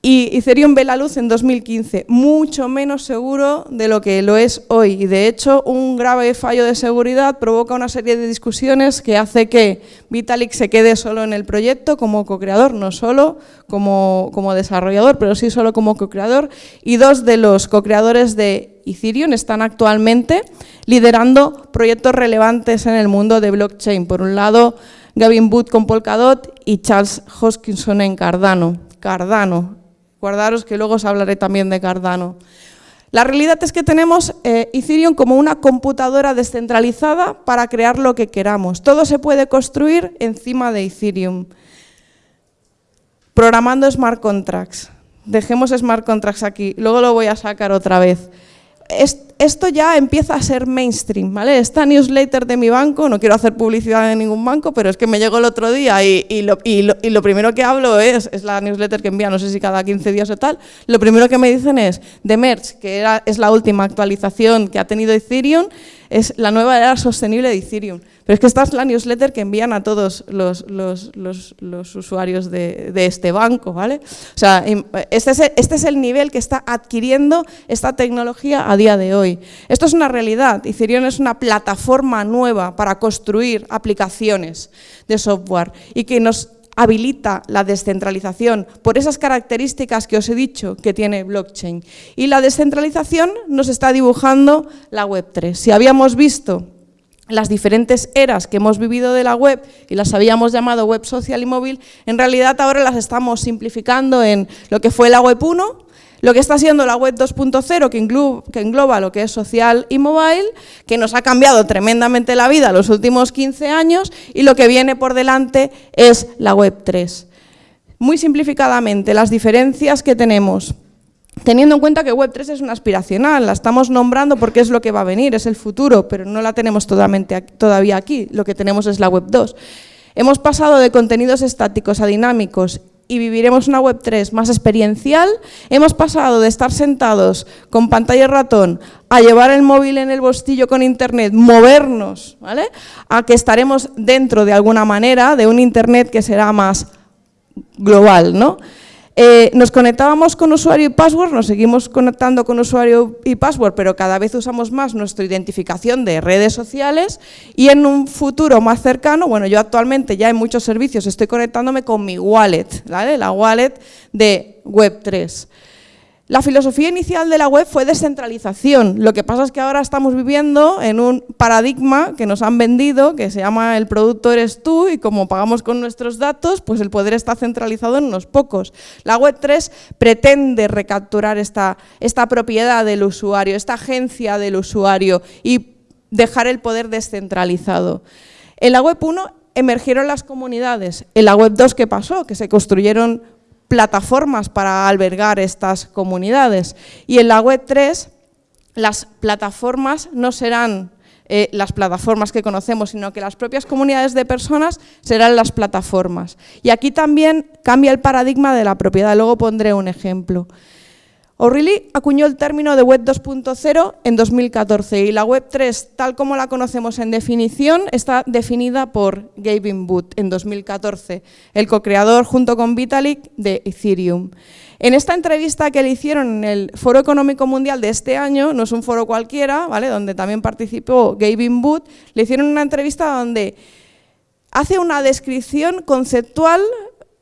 B: Y Ethereum ve la luz en 2015, mucho menos seguro de lo que lo es hoy. Y de hecho, un grave fallo de seguridad provoca una serie de discusiones que hace que Vitalik se quede solo en el proyecto como co-creador, no solo como, desarrollador, pero sí solo como co-creador. Y dos de los co-creadores de Ethereum están actualmente liderando proyectos relevantes en el mundo de blockchain. Por un lado, Gavin Booth con Polkadot y Charles Hoskinson en Cardano. Cardano, Guardaros que luego os hablaré también de Cardano. La realidad es que tenemos eh, Ethereum como una computadora descentralizada para crear lo que queramos. Todo se puede construir encima de Ethereum. Programando smart contracts. Dejemos smart contracts aquí, luego lo voy a sacar otra vez esto ya empieza a ser mainstream, ¿vale? Esta newsletter de mi banco, no quiero hacer publicidad de ningún banco, pero es que me llegó el otro día y, lo, primero que hablo es, es, la newsletter que envía, no sé si cada 15 días o tal, lo primero que me dicen es, de Merch, que es la última actualización que ha tenido Ethereum, es la nueva era sostenible de Ethereum. Pero es que esta es la newsletter que envían a todos los, usuarios de, este banco, ¿vale? O sea, este es, el, este es, el, nivel que está adquiriendo esta tecnología a día de hoy. Esto es una realidad. Ethereum es una plataforma nueva para construir aplicaciones de software y que nos habilita la descentralización por esas características que os he dicho que tiene blockchain. Y la descentralización nos está dibujando la Web3. Si habíamos visto las diferentes eras que hemos vivido de la web y las habíamos llamado web social y móvil, en realidad ahora las estamos simplificando en lo que fue la web 1, lo que está siendo la web 2.0, que, engloba lo que es social y mobile, que nos ha cambiado tremendamente la vida los últimos 15 años, y lo que viene por delante es la web 3. Muy simplificadamente, las diferencias que tenemos Teniendo en cuenta que Web3 es una aspiracional, la estamos nombrando porque es lo que va a venir, es el futuro, pero no la tenemos todavía aquí, lo que tenemos es la Web2. Hemos pasado de contenidos estáticos a dinámicos y viviremos una Web3 más experiencial, hemos pasado de estar sentados con pantalla ratón a llevar el móvil en el bolsillo con internet, movernos, ¿vale? a que estaremos dentro de alguna manera de un internet que será más global. ¿no? Eh, nos conectábamos con usuario y password, nos seguimos conectando con usuario y password, pero cada vez usamos más nuestra identificación de redes sociales y en un futuro más cercano, bueno, yo actualmente ya en muchos servicios estoy conectándome con mi wallet, ¿vale? la wallet de Web3. La filosofía inicial de la web fue descentralización. Lo que pasa es que ahora estamos viviendo en un paradigma que nos han vendido, que se llama el producto eres tú, y como pagamos con nuestros datos, pues el poder está centralizado en unos pocos. La web 3 pretende recapturar esta, esta propiedad del usuario, esta agencia del usuario y dejar el poder descentralizado. En la web 1 emergieron las comunidades. En la web 2, ¿qué pasó? Que se construyeron plataformas para albergar estas comunidades. Y en la web 3, las plataformas no serán eh, las plataformas que conocemos, sino que las propias comunidades de personas serán las plataformas. Y aquí también cambia el paradigma de la propiedad, luego pondré un ejemplo. O'Reilly acuñó el término de Web 2.0 en 2014 y la Web 3, tal como la conocemos en definición, está definida por Gavin Wood en 2014, el co-creador junto con Vitalik de Ethereum. En esta entrevista que le hicieron en el Foro Económico Mundial de este año, no es un foro cualquiera, ¿vale? donde también participó Gavin Wood, le hicieron una entrevista donde hace una descripción conceptual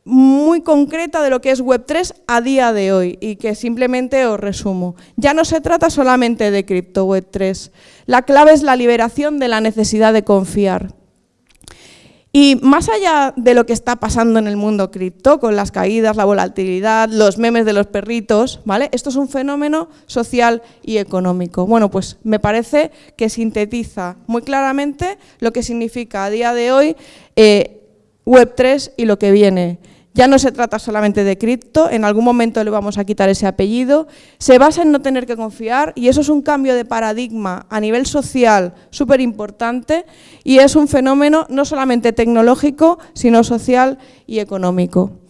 B: muy concreta de lo que es Web3 a día de hoy y que simplemente os resumo. Ya no se trata solamente de cripto Web3, la clave es la liberación de la necesidad de confiar. Y más allá de lo que está pasando en el mundo cripto, con las caídas, la volatilidad, los memes de los perritos, ¿vale? Esto es un fenómeno social y económico. Bueno, pues me parece que sintetiza muy claramente lo que significa a día de hoy eh, Web3 y lo que viene. Ya no se trata solamente de cripto, en algún momento le vamos a quitar ese apellido, se basa en no tener que confiar y eso es un cambio de paradigma a nivel social súper importante y es un fenómeno no solamente tecnológico, sino social y económico.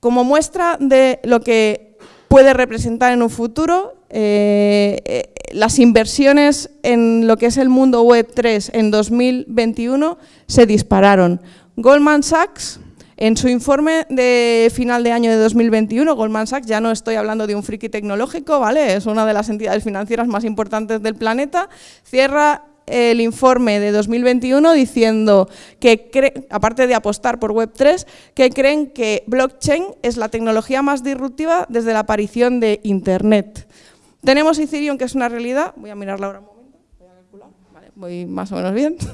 B: Como muestra de lo que puede representar en un futuro, eh, eh, las inversiones en lo que es el mundo web 3 en 2021 se dispararon. Goldman Sachs en su informe de final de año de 2021, Goldman Sachs, ya no estoy hablando de un friki tecnológico, ¿vale? es una de las entidades financieras más importantes del planeta, cierra el informe de 2021 diciendo que, aparte de apostar por Web3, que creen que blockchain es la tecnología más disruptiva desde la aparición de Internet. Tenemos Ethereum, que es una realidad, voy a mirarla ahora un momento, voy a calcular, vale, voy más o menos bien.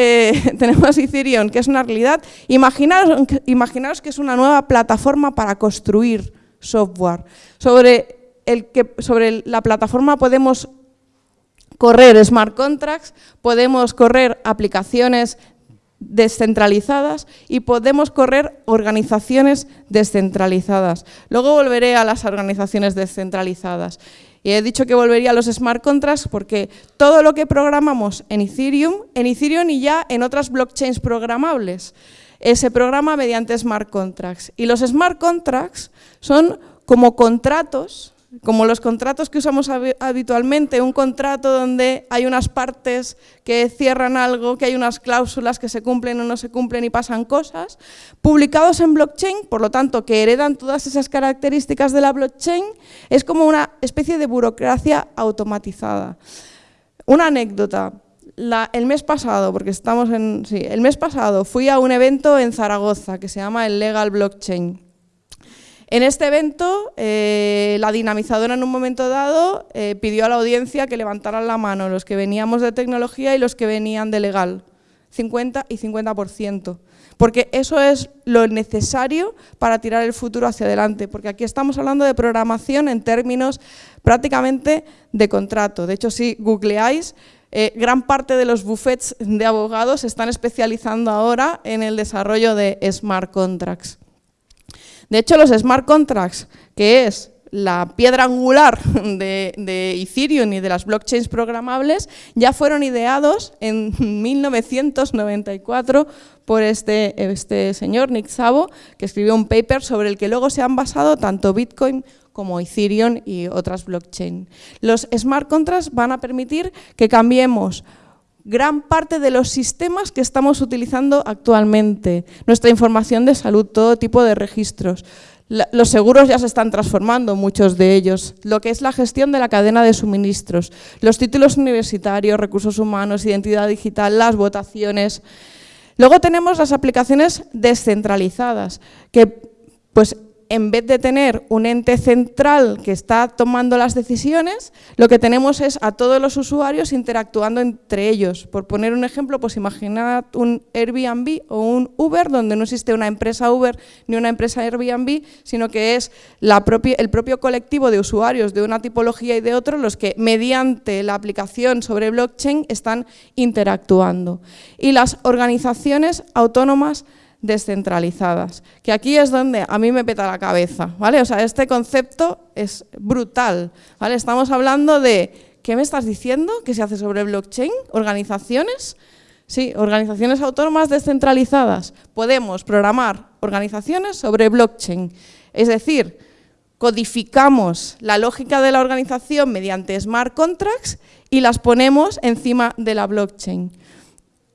B: Eh, tenemos Ethereum, que es una realidad. Imaginaros que es una nueva plataforma para construir software. Sobre, el que, sobre la plataforma podemos correr smart contracts, podemos correr aplicaciones descentralizadas y podemos correr organizaciones descentralizadas. Luego volveré a las organizaciones descentralizadas. Y he dicho que volvería a los smart contracts porque todo lo que programamos en Ethereum, en Ethereum y ya en otras blockchains programables, eh, se programa mediante smart contracts. Y los smart contracts son como contratos como los contratos que usamos habitualmente, un contrato donde hay unas partes que cierran algo, que hay unas cláusulas que se cumplen o no se cumplen y pasan cosas, publicados en blockchain, por lo tanto, que heredan todas esas características de la blockchain, es como una especie de burocracia automatizada. Una anécdota, el mes pasado, porque estamos en... Sí, el mes pasado fui a un evento en Zaragoza que se llama el Legal Blockchain. En este evento, eh, la dinamizadora en un momento dado eh, pidió a la audiencia que levantaran la mano los que veníamos de tecnología y los que venían de legal, 50 y 50%, porque eso es lo necesario para tirar el futuro hacia adelante, porque aquí estamos hablando de programación en términos prácticamente de contrato. De hecho, si googleáis, eh, gran parte de los buffets de abogados se están especializando ahora en el desarrollo de smart contracts. De hecho, los smart contracts, que es la piedra angular de, Ethereum y de las blockchains programables, ya fueron ideados en 1994 por este, este señor, Nick Szabo, que escribió un paper sobre el que luego se han basado tanto Bitcoin como Ethereum y otras blockchains. Los smart contracts van a permitir que cambiemos gran parte de los sistemas que estamos utilizando actualmente. Nuestra información de salud, todo tipo de registros. los seguros ya se están transformando, muchos de ellos. Lo que es la gestión de la cadena de suministros, los títulos universitarios, recursos humanos, identidad digital, las votaciones. Luego tenemos las aplicaciones descentralizadas, que pues en vez de tener un ente central que está tomando las decisiones, lo que tenemos es a todos los usuarios interactuando entre ellos. Por poner un ejemplo, pues imaginad un Airbnb o un Uber, donde no existe una empresa Uber ni una empresa Airbnb, sino que es el propio colectivo de usuarios de una tipología y de otro los que mediante la aplicación sobre blockchain están interactuando. Y las organizaciones autónomas descentralizadas, que aquí es donde a mí me peta la cabeza, ¿vale? O sea, este concepto es brutal, ¿vale? Estamos hablando de, ¿qué me estás diciendo? ¿Qué se hace sobre blockchain? ¿Organizaciones? Sí, organizaciones autónomas descentralizadas. Podemos programar organizaciones sobre blockchain, es decir, codificamos la lógica de la organización mediante smart contracts y las ponemos encima de la blockchain,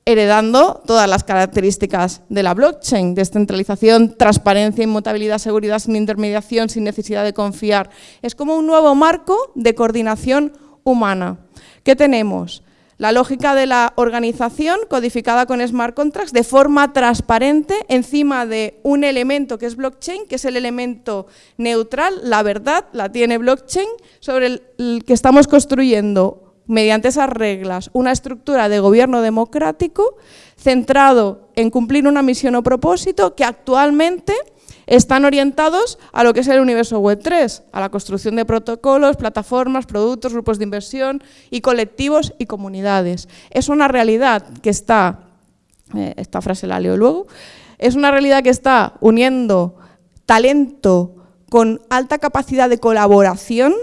B: heredando todas las características de la blockchain, descentralización, transparencia, inmutabilidad, seguridad, sin intermediación, sin necesidad de confiar. Es como un nuevo marco de coordinación humana. ¿Qué tenemos? La lógica de la organización codificada con smart contracts de forma transparente encima de un elemento que es blockchain, que es el elemento neutral, la verdad la tiene blockchain, sobre el, que estamos construyendo mediante esas reglas una estructura de gobierno democrático centrado en cumplir una misión o propósito que actualmente están orientados a lo que es el universo Web 3, a la construcción de protocolos, plataformas, productos, grupos de inversión y colectivos y comunidades. Es una realidad que está, eh, esta frase la leo luego, es una realidad que está uniendo talento con alta capacidad de colaboración,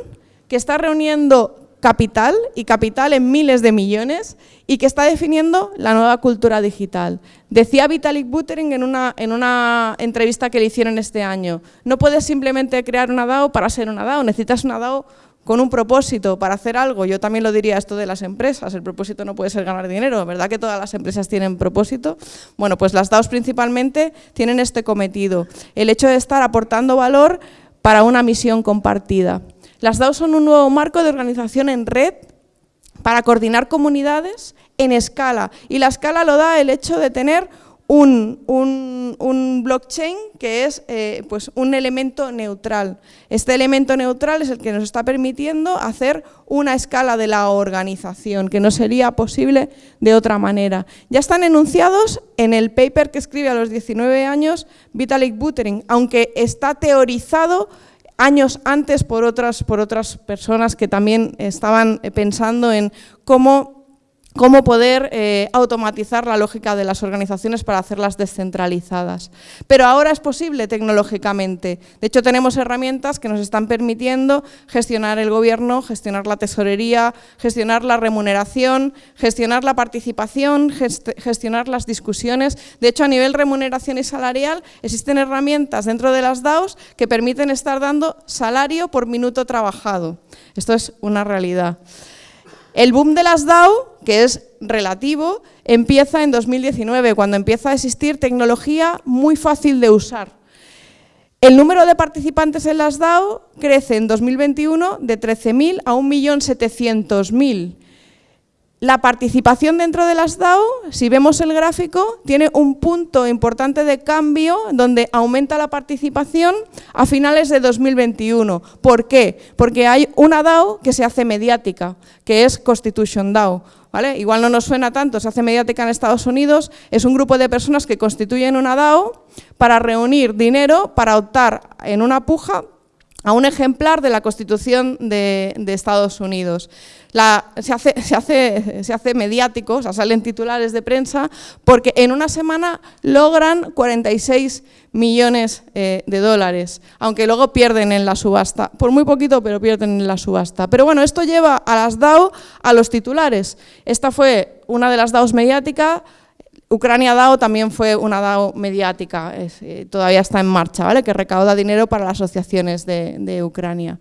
B: que está reuniendo capital y capital en miles de millones y que está definiendo la nueva cultura digital. Decía Vitalik Buterin en una, en una entrevista que le hicieron este año, no puedes simplemente crear una DAO para ser una DAO, necesitas una DAO con un propósito para hacer algo. Yo también lo diría esto de las empresas, el propósito no puede ser ganar dinero, ¿verdad que todas las empresas tienen propósito? Bueno, pues las DAOs principalmente tienen este cometido, el hecho de estar aportando valor para una misión compartida. Las DAO son un nuevo marco de organización en red para coordinar comunidades en escala. Y la escala lo da el hecho de tener un, blockchain que es eh, pues un elemento neutral. Este elemento neutral es el que nos está permitiendo hacer una escala de la organización, que no sería posible de otra manera. Ya están enunciados en el paper que escribe a los 19 años Vitalik Buterin, aunque está teorizado años antes por otras, por otras personas que también estaban eh, pensando en cómo cómo poder eh, automatizar la lógica de las organizaciones para hacerlas descentralizadas. Pero ahora es posible tecnológicamente. De hecho, tenemos herramientas que nos están permitiendo gestionar el gobierno, gestionar la tesorería, gestionar la remuneración, gestionar la participación, gestionar las discusiones. De hecho, a nivel remuneración y salarial, existen herramientas dentro de las DAOs que permiten estar dando salario por minuto trabajado. Esto es una realidad. El boom de las DAO, que es relativo, empieza en 2019, cuando empieza a existir tecnología muy fácil de usar. El número de participantes en las DAO crece en 2021 de 13.000 a 1.700.000. La participación dentro de las DAO, si vemos el gráfico, tiene un punto importante de cambio donde aumenta la participación a finales de 2021. ¿Por qué? Porque hay una DAO que se hace mediática, que es Constitution DAO. ¿Vale? Igual no nos suena tanto, se hace mediática en Estados Unidos, es un grupo de personas que constituyen una DAO para reunir dinero para optar en una puja a un ejemplar de la Constitución de, Estados Unidos. se, hace, mediático, o sea, salen titulares de prensa, porque en una semana logran 46 millones eh, de dólares, aunque luego pierden en la subasta, por muy poquito, pero pierden en la subasta. Pero bueno, esto lleva a las DAO a los titulares. Esta fue una de las DAOs mediáticas, Ucrania DAO también fue una DAO mediática, eh, todavía está en marcha, ¿vale? que recauda dinero para las asociaciones de, Ucrania.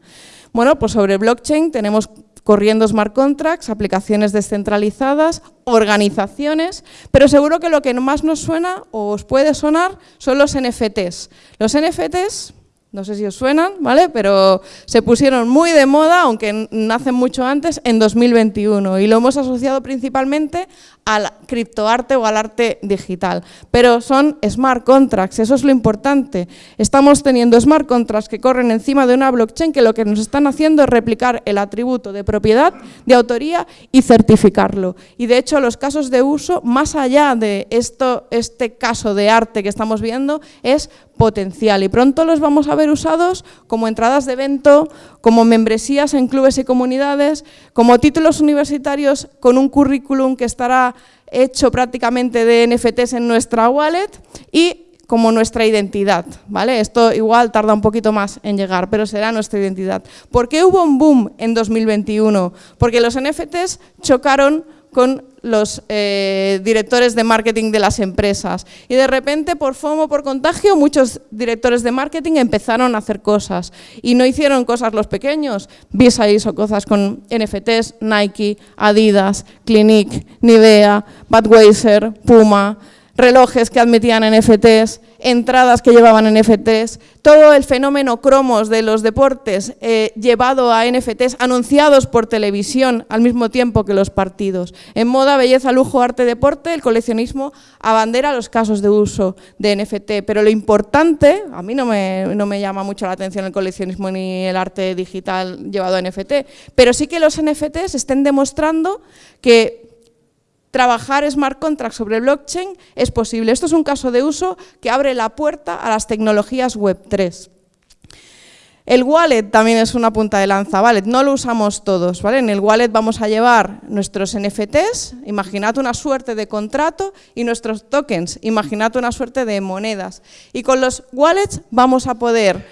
B: Bueno, pues sobre blockchain tenemos corriendo smart contracts, aplicaciones descentralizadas, organizaciones, pero seguro que lo que más nos suena o os puede sonar son los NFTs. Los NFTs no sé si os suenan, ¿vale? Pero se pusieron muy de moda, aunque nacen mucho antes, en 2021 y lo hemos asociado principalmente al criptoarte o al arte digital. Pero son smart contracts, eso es lo importante. Estamos teniendo smart contracts que corren encima de una blockchain que lo que nos están haciendo es replicar el atributo de propiedad, de autoría y certificarlo. Y de hecho los casos de uso, más allá de esto, este caso de arte que estamos viendo, es potencial y pronto los vamos a ver usados como entradas de evento, como membresías en clubes y comunidades, como títulos universitarios con un currículum que estará hecho prácticamente de NFTs en nuestra wallet y como nuestra identidad, ¿vale? Esto igual tarda un poquito más en llegar, pero será nuestra identidad. ¿Por qué hubo un boom en 2021? Porque los NFTs chocaron con los eh, directores de marketing de las empresas. Y de repente, por FOMO, por contagio, muchos directores de marketing empezaron a hacer cosas. Y no hicieron cosas los pequeños. Visa hizo cosas con NFTs, Nike, Adidas, Clinique, Nivea, Budweiser, Puma, relojes que admitían NFTs, entradas que llevaban NFTs, todo el fenómeno cromos de los deportes eh, llevado a NFTs anunciados por televisión al mismo tiempo que los partidos. En moda, belleza, lujo, arte, deporte, el coleccionismo abandera los casos de uso de NFT, pero lo importante, a mí no me, no me llama mucho la atención el coleccionismo ni el arte digital llevado a NFT, pero sí que los NFTs estén demostrando que trabajar smart contracts sobre blockchain es posible. Esto es un caso de uso que abre la puerta a las tecnologías Web3. El wallet también es una punta de lanza, ¿vale? No lo usamos todos, ¿vale? En el wallet vamos a llevar nuestros NFTs, imaginad una suerte de contrato, y nuestros tokens, imaginad una suerte de monedas. Y con los wallets vamos a poder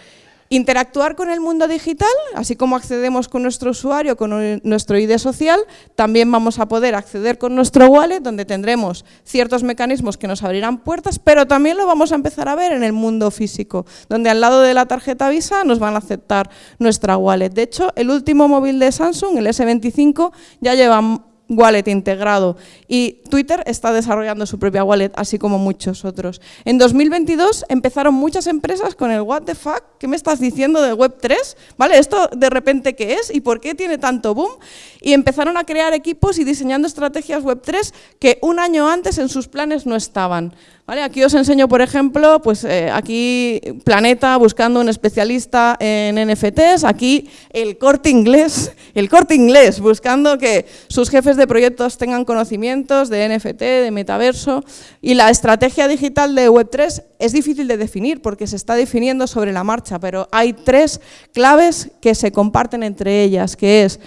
B: Interactuar con el mundo digital, así como accedemos con nuestro usuario, con nuestro ID social, también vamos a poder acceder con nuestro wallet, donde tendremos ciertos mecanismos que nos abrirán puertas, pero también lo vamos a empezar a ver en el mundo físico, donde al lado de la tarjeta Visa nos van a aceptar nuestra wallet. De hecho, el último móvil de Samsung, el S25, ya lleva wallet integrado y Twitter está desarrollando su propia wallet, así como muchos otros. En 2022 empezaron muchas empresas con el what the fuck, ¿qué me estás diciendo de Web3? ¿Vale? ¿Esto de repente qué es y por qué tiene tanto boom? Y empezaron a crear equipos y diseñando estrategias Web3 que un año antes en sus planes no estaban. Aquí os enseño, por ejemplo, pues eh, aquí Planeta buscando un especialista en NFTs, aquí el corte inglés, el corte inglés buscando que sus jefes de proyectos tengan conocimientos de NFT, de metaverso y la estrategia digital de Web3 es difícil de definir porque se está definiendo sobre la marcha, pero hay tres claves que se comparten entre ellas, que es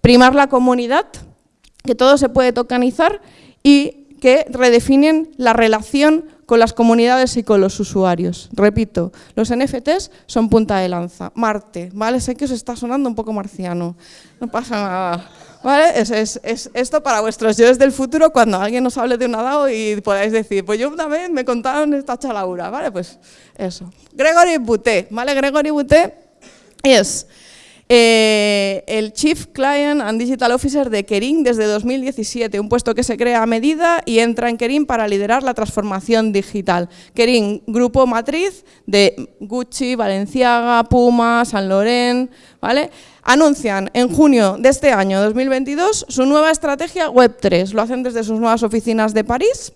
B: primar la comunidad, que todo se puede tokenizar y que redefinen la relación con las comunidades y con los usuarios. Repito, los NFTs son punta de lanza. Marte, ¿vale? Sé que os está sonando un poco marciano, no pasa nada. ¿Vale? Es, esto para vuestros yo del futuro cuando alguien os hable de un DAO y podáis decir, pues yo una vez me contaron esta chalaura, ¿vale? Pues eso. Gregory Boutet, ¿vale? Gregory Boutet es eh, el Chief Client and Digital Officer de Kerin desde 2017, un puesto que se crea a medida y entra en Kerin para liderar la transformación digital. Kerin, grupo matriz de Gucci, Valenciaga, Puma, San Loren, ¿vale? Anuncian en junio de este año 2022 su nueva estrategia Web3. Lo hacen desde sus nuevas oficinas de París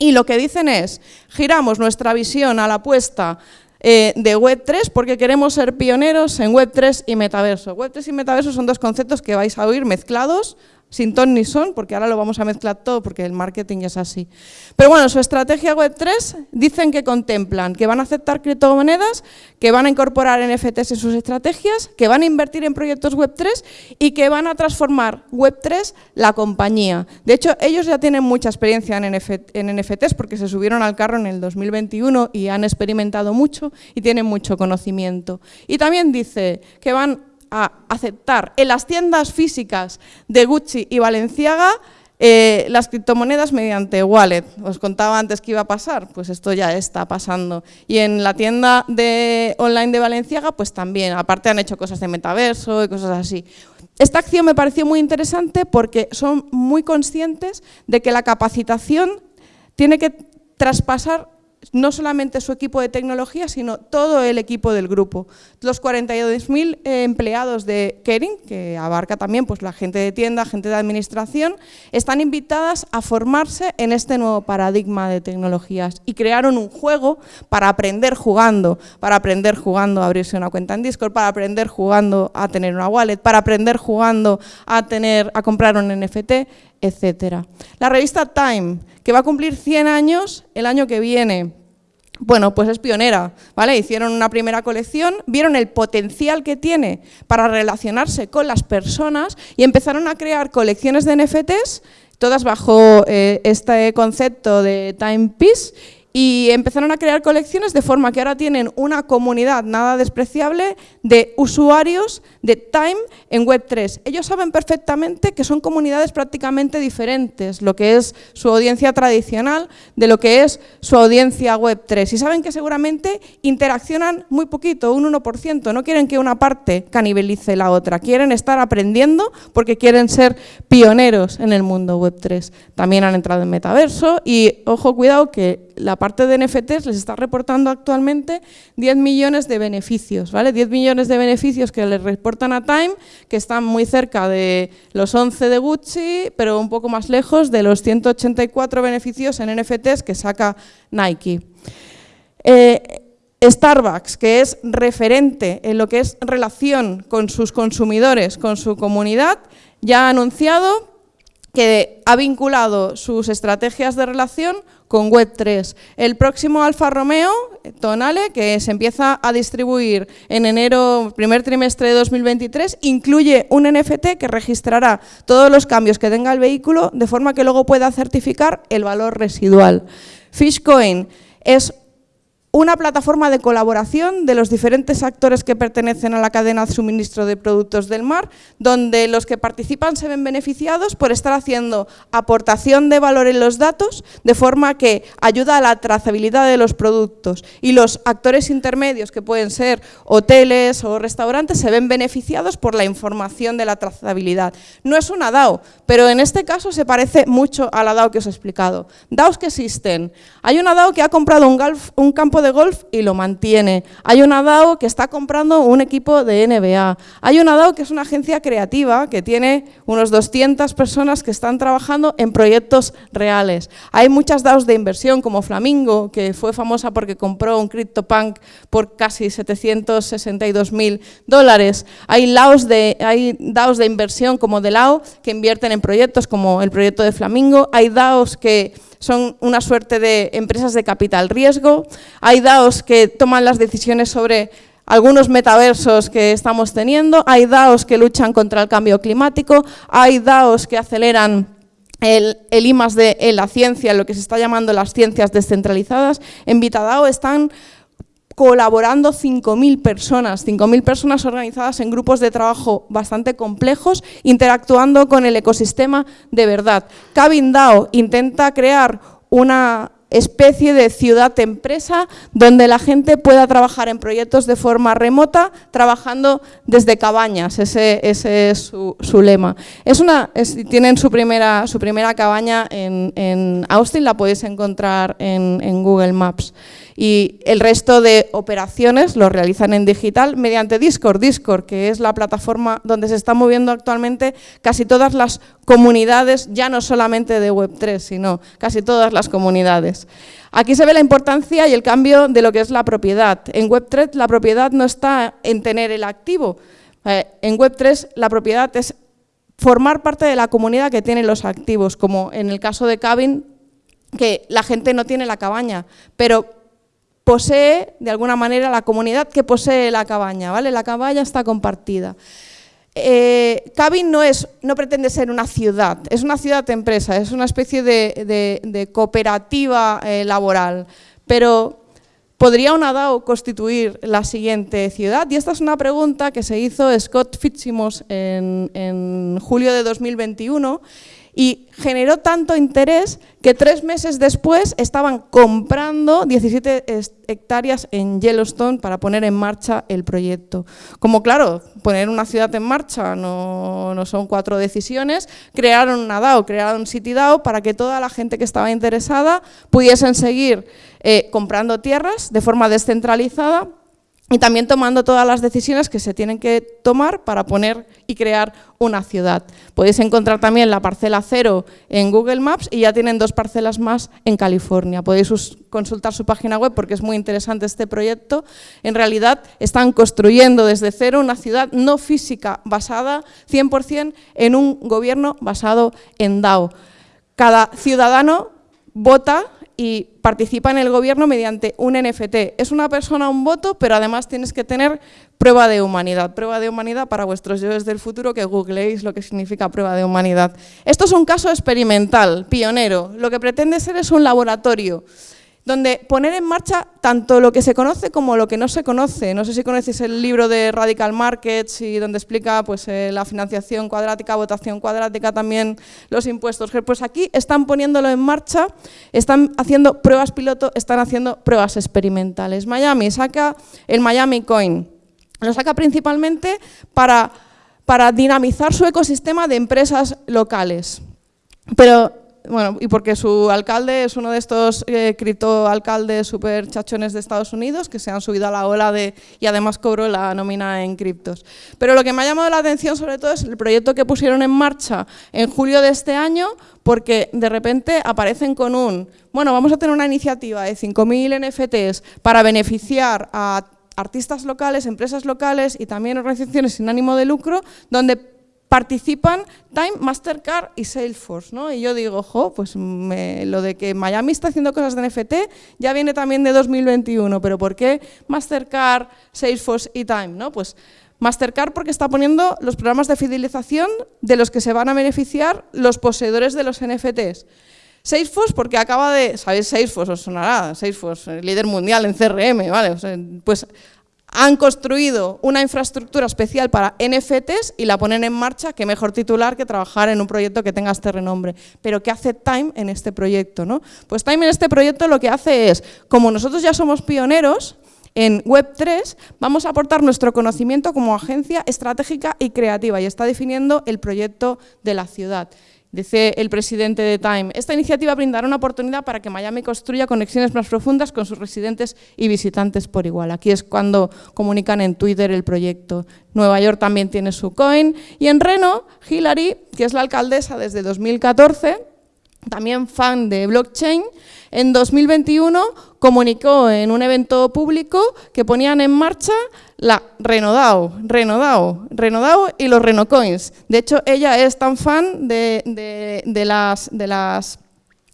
B: y lo que dicen es, giramos nuestra visión a la apuesta eh, de Web3 porque queremos ser pioneros en Web3 y metaverso. Web3 y metaverso son dos conceptos que vais a oír mezclados sin ton ni son, porque ahora lo vamos a mezclar todo porque el marketing es así. Pero bueno, su estrategia Web3 dicen que contemplan que van a aceptar criptomonedas, que van a incorporar NFTs en sus estrategias, que van a invertir en proyectos Web3 y que van a transformar Web3 la compañía. De hecho, ellos ya tienen mucha experiencia en, en NFTs porque se subieron al carro en el 2021 y han experimentado mucho y tienen mucho conocimiento. Y también dice que van a aceptar en las tiendas físicas de Gucci y Valenciaga eh, las criptomonedas mediante wallet. Os contaba antes que iba a pasar, pues esto ya está pasando. Y en la tienda de, online de Valenciaga, pues también, aparte han hecho cosas de metaverso y cosas así. Esta acción me pareció muy interesante porque son muy conscientes de que la capacitación tiene que traspasar no solamente su equipo de tecnología, sino todo el equipo del grupo. Los 42.000 eh, empleados de Kering, que abarca también pues, la gente de tienda, gente de administración, están invitadas a formarse en este nuevo paradigma de tecnologías y crearon un juego para aprender jugando, para aprender jugando a abrirse una cuenta en Discord, para aprender jugando a tener una wallet, para aprender jugando a, tener, a comprar un NFT, etc. La revista Time que va a cumplir 100 años el año que viene. Bueno, pues es pionera, ¿vale? Hicieron una primera colección, vieron el potencial que tiene para relacionarse con las personas y empezaron a crear colecciones de NFTs, todas bajo eh, este concepto de Timepiece, y empezaron a crear colecciones de forma que ahora tienen una comunidad nada despreciable de usuarios de Time en Web3. Ellos saben perfectamente que son comunidades prácticamente diferentes, lo que es su audiencia tradicional de lo que es su audiencia Web3. Y saben que seguramente interaccionan muy poquito, un 1%. No quieren que una parte canibalice la otra, quieren estar aprendiendo porque quieren ser pioneros en el mundo Web3. También han entrado en metaverso y, ojo, cuidado, que la parte de NFTs les está reportando actualmente 10 millones de beneficios, ¿vale? 10 millones de beneficios que les reportan a Time, que están muy cerca de los 11 de Gucci, pero un poco más lejos de los 184 beneficios en NFTs que saca Nike. Eh, Starbucks, que es referente en lo que es relación con sus consumidores, con su comunidad, ya ha anunciado que ha vinculado sus estrategias de relación con Web3. El próximo Alfa Romeo, Tonale, que se empieza a distribuir en enero, primer trimestre de 2023, incluye un NFT que registrará todos los cambios que tenga el vehículo de forma que luego pueda certificar el valor residual. Fishcoin es una plataforma de colaboración de los diferentes actores que pertenecen a la cadena de suministro de productos del mar, donde los que participan se ven beneficiados por estar haciendo aportación de valor en los datos, de forma que ayuda a la trazabilidad de los productos. Y los actores intermedios, que pueden ser hoteles o restaurantes, se ven beneficiados por la información de la trazabilidad. No es una DAO, pero en este caso se parece mucho a la DAO que os he explicado. DAOs que existen. Hay una DAO que ha comprado un, un campo de golf y lo mantiene. Hay una DAO que está comprando un equipo de NBA. Hay una DAO que es una agencia creativa que tiene unos 200 personas que están trabajando en proyectos reales. Hay muchas DAOs de inversión como Flamingo, que fue famosa porque compró un CryptoPunk por casi 762 mil dólares. Hay, de, hay DAOs de inversión como DeLao que invierten en proyectos como el proyecto de Flamingo. Hay DAOs que son una suerte de empresas de capital riesgo. DAOs que toman las decisiones sobre algunos metaversos que estamos teniendo, hay DAOs que luchan contra el cambio climático, hay DAOs que aceleran el, el I de la ciencia, lo que se está llamando las ciencias descentralizadas. En VitaDAO están colaborando 5.000 personas, 5.000 personas organizadas en grupos de trabajo bastante complejos, interactuando con el ecosistema de verdad. Cabin DAO intenta crear una especie de ciudad-empresa donde la gente pueda trabajar en proyectos de forma remota, trabajando desde cabañas, ese, es su, lema. Es una, tienen su primera, su primera cabaña en, Austin, la podéis encontrar en Google Maps y el resto de operaciones lo realizan en digital mediante Discord, Discord, que es la plataforma donde se están moviendo actualmente casi todas las comunidades, ya no solamente de Web3, sino casi todas las comunidades. Aquí se ve la importancia y el cambio de lo que es la propiedad. En Web3 la propiedad no está en tener el activo, eh, en Web3 la propiedad es formar parte de la comunidad que tienen los activos, como en el caso de Cabin, que la gente no tiene la cabaña, pero posee, de alguna manera, la comunidad que posee la cabaña, ¿vale? La cabaña está compartida. Eh, Cabin no, es, no pretende ser una ciudad, es una ciudad-empresa, es una especie de, cooperativa eh, laboral, pero ¿podría una DAO constituir la siguiente ciudad? Y esta es una pregunta que se hizo Scott Fitzsimmons en, en julio de 2021 y generó tanto interés que tres meses después estaban comprando 17 hectáreas en Yellowstone para poner en marcha el proyecto. Como claro, poner una ciudad en marcha no, son cuatro decisiones, crearon una DAO, crearon CityDAO para que toda la gente que estaba interesada pudiesen seguir eh, comprando tierras de forma descentralizada y también tomando todas las decisiones que se tienen que tomar para poner y crear una ciudad. Podéis encontrar también la parcela cero en Google Maps y ya tienen dos parcelas más en California. Podéis consultar su página web porque es muy interesante este proyecto. En realidad están construyendo desde cero una ciudad no física basada 100% en un gobierno basado en DAO. Cada ciudadano vota y participa en el gobierno mediante un NFT. Es una persona, un voto, pero además tienes que tener prueba de humanidad. Prueba de humanidad para vuestros yo del futuro que googleéis lo que significa prueba de humanidad. Esto es un caso experimental, pionero. Lo que pretende ser es un laboratorio. Donde poner en marcha tanto lo que se conoce como lo que no se conoce. No sé si conoces el libro de Radical Markets y donde explica pues, eh, la financiación cuadrática, votación cuadrática, también los impuestos. Pues aquí están poniéndolo en marcha, están haciendo pruebas piloto, están haciendo pruebas experimentales. Miami saca el Miami Coin. Lo saca principalmente para, para dinamizar su ecosistema de empresas locales. Pero bueno, y porque su alcalde es uno de estos eh, criptoalcaldes súper chachones de Estados Unidos que se han subido a la ola de y además cobró la nómina en criptos. Pero lo que me ha llamado la atención sobre todo es el proyecto que pusieron en marcha en julio de este año porque de repente aparecen con un, bueno, vamos a tener una iniciativa de 5.000 NFTs para beneficiar a artistas locales, empresas locales y también organizaciones sin ánimo de lucro, donde participan Time, Mastercard y Salesforce, ¿no? Y yo digo, ojo, pues lo de que Miami está haciendo cosas de NFT ya viene también de 2021, pero ¿por qué Mastercard, Salesforce y Time? ¿no? Pues Mastercard porque está poniendo los programas de fidelización de los que se van a beneficiar los poseedores de los NFTs. Salesforce porque acaba de, ¿sabéis Salesforce? Os sonará, Salesforce, líder mundial en CRM, ¿vale? pues han construido una infraestructura especial para NFTs y la ponen en marcha, qué mejor titular que trabajar en un proyecto que tenga este renombre. Pero ¿qué hace Time en este proyecto? ¿no? Pues Time en este proyecto lo que hace es, como nosotros ya somos pioneros, en Web3 vamos a aportar nuestro conocimiento como agencia estratégica y creativa y está definiendo el proyecto de la ciudad. Dice el presidente de Time, esta iniciativa brindará una oportunidad para que Miami construya conexiones más profundas con sus residentes y visitantes por igual. Aquí es cuando comunican en Twitter el proyecto. Nueva York también tiene su coin. Y en Reno, Hillary, que es la alcaldesa desde 2014, también fan de blockchain, en 2021 comunicó en un evento público que ponían en marcha la Renodao, Renodao, Renodao y los Renocoins. De hecho, ella es tan fan de, las, de, las,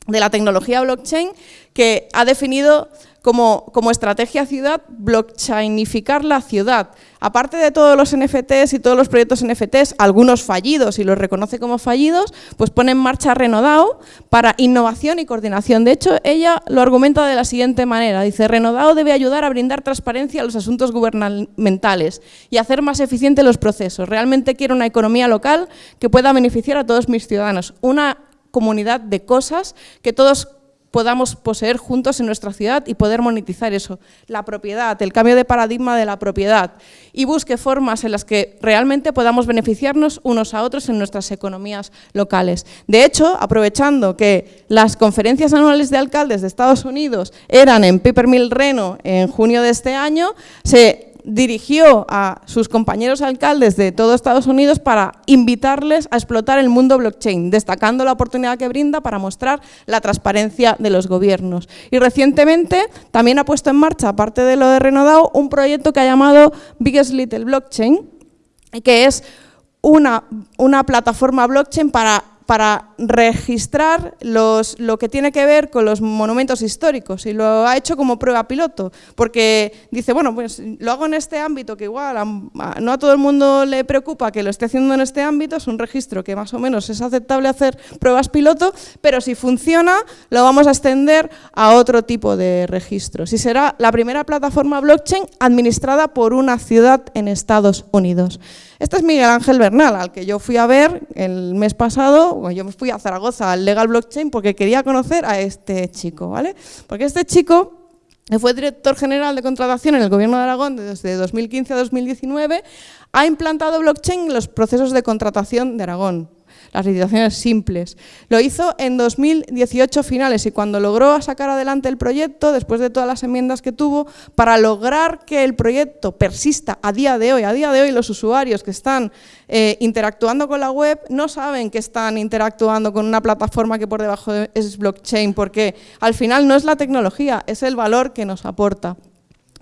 B: de la tecnología blockchain que ha definido como, estrategia ciudad, blockchainificar la ciudad. Aparte de todos los NFTs y todos los proyectos NFTs, algunos fallidos y los reconoce como fallidos, pues pone en marcha Renodao para innovación y coordinación. De hecho, ella lo argumenta de la siguiente manera. Dice, Renodao debe ayudar a brindar transparencia a los asuntos gubernamentales y hacer más eficientes los procesos. Realmente quiero una economía local que pueda beneficiar a todos mis ciudadanos. Una comunidad de cosas que todos podamos poseer juntos en nuestra ciudad y poder monetizar eso. La propiedad, el cambio de paradigma de la propiedad y busque formas en las que realmente podamos beneficiarnos unos a otros en nuestras economías locales. De hecho, aprovechando que las conferencias anuales de alcaldes de Estados Unidos eran en Peppermill Reno en junio de este año, se dirigió a sus compañeros alcaldes de todo Estados Unidos para invitarles a explotar el mundo blockchain, destacando la oportunidad que brinda para mostrar la transparencia de los gobiernos. Y recientemente también ha puesto en marcha, aparte de lo de Renodao, un proyecto que ha llamado Biggest Little Blockchain, que es una, una plataforma blockchain para para registrar lo que tiene que ver con los monumentos históricos y lo ha hecho como prueba piloto, porque dice, bueno, pues lo hago en este ámbito, que igual no a todo el mundo le preocupa que lo esté haciendo en este ámbito, es un registro que más o menos es aceptable hacer pruebas piloto, pero si funciona lo vamos a extender a otro tipo de registros y será la primera plataforma blockchain administrada por una ciudad en Estados Unidos. Este es Miguel Ángel Bernal, al que yo fui a ver el mes pasado, yo me fui a Zaragoza al Legal Blockchain porque quería conocer a este chico, ¿vale? Porque este chico fue director general de contratación en el Gobierno de Aragón desde 2015 a 2019, ha implantado blockchain en los procesos de contratación de Aragón las licitaciones simples. Lo hizo en 2018 finales y cuando logró sacar adelante el proyecto, después de todas las enmiendas que tuvo, para lograr que el proyecto persista a día de hoy, a día de hoy los usuarios que están eh, interactuando con la web no saben que están interactuando con una plataforma que por debajo es blockchain, porque al final no es la tecnología, es el valor que nos aporta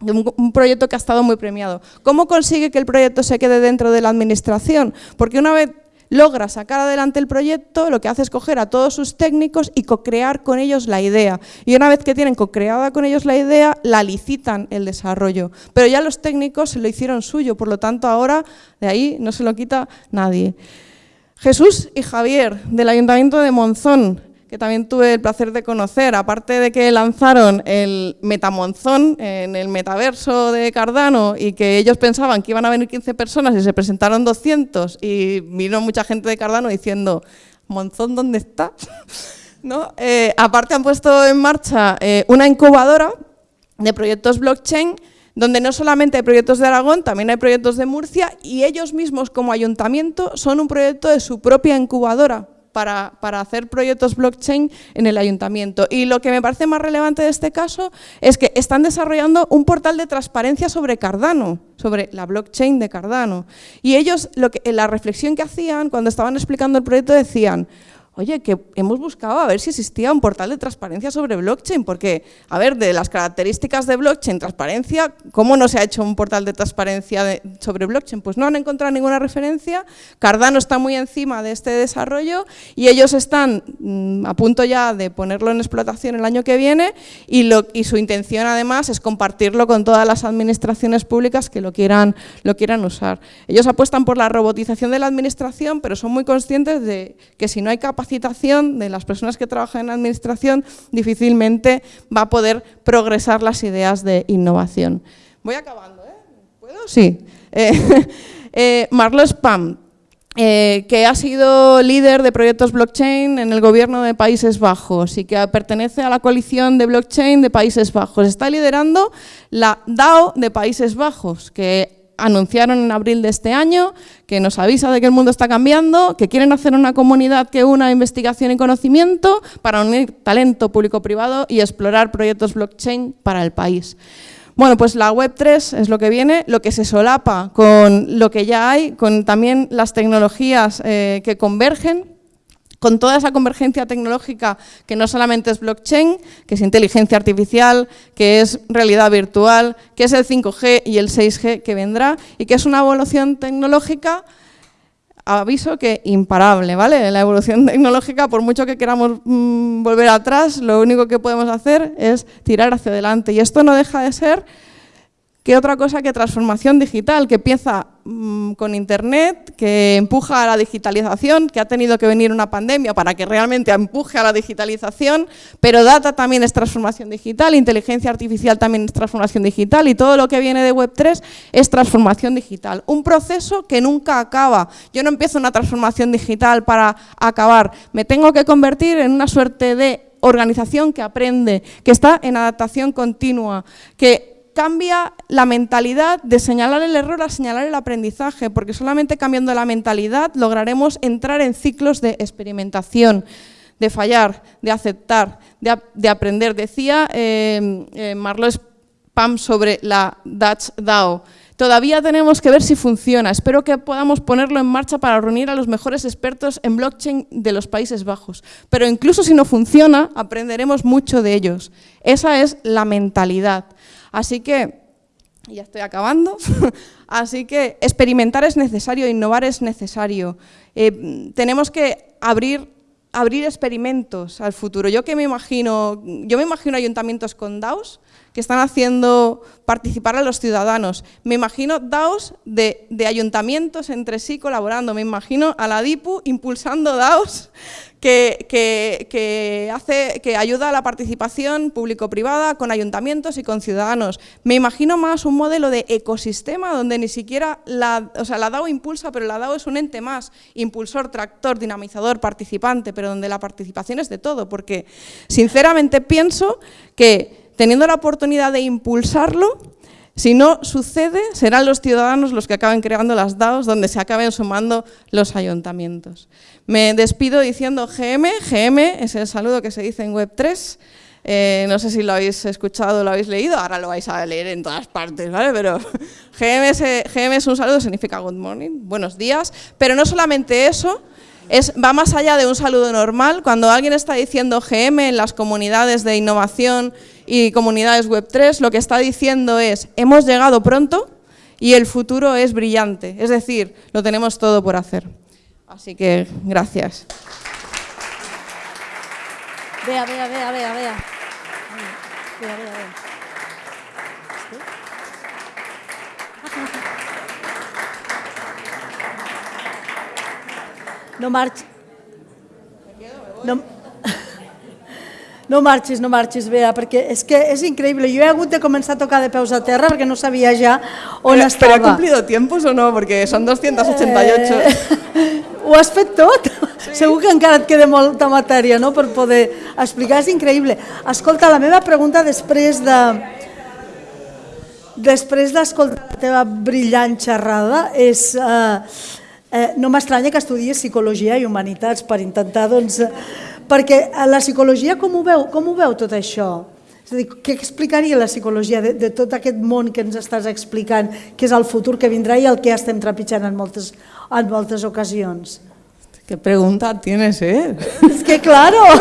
B: un proyecto que ha estado muy premiado. ¿Cómo consigue que el proyecto se quede dentro de la administración? Porque una vez logra sacar adelante el proyecto, lo que hace es coger a todos sus técnicos y co-crear con ellos la idea. Y una vez que tienen co-creada con ellos la idea, la licitan el desarrollo. Pero ya los técnicos se lo hicieron suyo, por lo tanto ahora de ahí no se lo quita nadie. Jesús y Javier, del Ayuntamiento de Monzón, que también tuve el placer de conocer, aparte de que lanzaron el Metamonzón en el metaverso de Cardano y que ellos pensaban que iban a venir 15 personas y se presentaron 200 y vino mucha gente de Cardano diciendo, ¿Monzón dónde está? ¿No? Eh, aparte han puesto en marcha eh, una incubadora de proyectos blockchain donde no solamente hay proyectos de Aragón, también hay proyectos de Murcia y ellos mismos como ayuntamiento son un proyecto de su propia incubadora para, hacer proyectos blockchain en el ayuntamiento. Y lo que me parece más relevante de este caso es que están desarrollando un portal de transparencia sobre Cardano, sobre la blockchain de Cardano. Y ellos, lo que, la reflexión que hacían cuando estaban explicando el proyecto decían, oye, que hemos buscado a ver si existía un portal de transparencia sobre blockchain, porque, a ver, de las características de blockchain, transparencia, ¿cómo no se ha hecho un portal de transparencia sobre blockchain? Pues no han encontrado ninguna referencia, Cardano está muy encima de este desarrollo y ellos están mm, a punto ya de ponerlo en explotación el año que viene y, su intención además es compartirlo con todas las administraciones públicas que lo quieran, lo quieran usar. Ellos apuestan por la robotización de la administración, pero son muy conscientes de que si no hay capacidad de las personas que trabajan en administración, difícilmente va a poder progresar las ideas de innovación. Voy acabando, ¿eh? ¿Puedo? Sí. Eh, eh, Spam, eh, que ha sido líder de proyectos blockchain en el gobierno de Países Bajos y que pertenece a la coalición de blockchain de Países Bajos. Está liderando la DAO de Países Bajos, que anunciaron en abril de este año que nos avisa de que el mundo está cambiando, que quieren hacer una comunidad que una investigación y conocimiento para unir talento público-privado y explorar proyectos blockchain para el país. Bueno, pues la Web3 es lo que viene, lo que se solapa con lo que ya hay, con también las tecnologías eh, que convergen con toda esa convergencia tecnológica que no solamente es blockchain, que es inteligencia artificial, que es realidad virtual, que es el 5G y el 6G que vendrá y que es una evolución tecnológica aviso que imparable, ¿vale? La evolución tecnológica, por mucho que queramos mm, volver atrás, lo único que podemos hacer es tirar hacia adelante. Y esto no deja de ser ¿Qué otra cosa que transformación digital, que empieza mm, con Internet, que empuja a la digitalización, que ha tenido que venir una pandemia para que realmente empuje a la digitalización, pero data también es transformación digital, inteligencia artificial también es transformación digital y todo lo que viene de Web3 es transformación digital. Un proceso que nunca acaba. Yo no empiezo una transformación digital para acabar, me tengo que convertir en una suerte de organización que aprende, que está en adaptación continua, que cambia la mentalidad de señalar el error a señalar el aprendizaje, porque solamente cambiando la mentalidad lograremos entrar en ciclos de experimentación, de fallar, de aceptar, de, aprender. Decía eh, eh, Spam sobre la Dutch DAO, Todavía tenemos que ver si funciona. Espero que podamos ponerlo en marcha para reunir a los mejores expertos en blockchain de los Países Bajos. Pero incluso si no funciona, aprenderemos mucho de ellos. Esa es la mentalidad. Así que, ya estoy acabando, así que experimentar es necesario, innovar es necesario. Eh, tenemos que abrir, experimentos al futuro. Yo que me imagino, yo me imagino ayuntamientos con DAOs que están haciendo participar a los ciudadanos. Me imagino DAOs de, ayuntamientos entre sí colaborando. Me imagino a la DIPU impulsando DAOs que, hace, que ayuda a la participación público-privada con ayuntamientos y con ciudadanos. Me imagino más un modelo de ecosistema donde ni siquiera la, o sea, la DAO impulsa, pero la DAO es un ente más, impulsor, tractor, dinamizador, participante, pero donde la participación es de todo, porque sinceramente pienso que teniendo la oportunidad de impulsarlo, si no sucede, serán los ciudadanos los que acaben creando las DAOs donde se acaben sumando los ayuntamientos. Me despido diciendo GM, GM es el saludo que se dice en Web3, eh, no sé si lo habéis escuchado lo habéis leído, ahora lo vais a leer en todas partes, ¿vale? Pero GM es, un saludo, significa good morning, buenos días, pero no solamente eso, es, va más allá de un saludo normal. Cuando alguien está diciendo GM en las comunidades de innovación y comunidades Web3, lo que está diciendo es, hemos llegado pronto y el futuro es brillante. Es decir, lo tenemos todo por hacer. Así que, gracias.
A: Vea, vea, vea, vea, vea. Vea, vea, vea. No marcha. No. No marxis, no marxis, Bea, perquè és que és increïble. Jo he hagut de començar a tocar de peus a terra perquè no sabia ja on
B: Pero,
A: estava.
B: ¿Pero he cumplido tiempos o no? Porque son 288.
A: Eh, ho has fet tot? Sí. Segur que encara et queda molta matèria no? per poder explicar, és increïble. Escolta, la meva pregunta després de... Després d'escoltar la teva brillant xerrada és... Eh, eh, no m'estranya que estudies Psicologia i Humanitats per intentar, doncs... eh, Perquè a la psicologia com ho veu, com ho veu tot això? És a dir, què explicaria la psicologia de, de tot aquest món que ens estàs explicant, que és el futur que vindrà i el que estem trepitjant en moltes, en moltes ocasions?
B: ¿Qué pregunta tienes, eh?
A: És que, claro,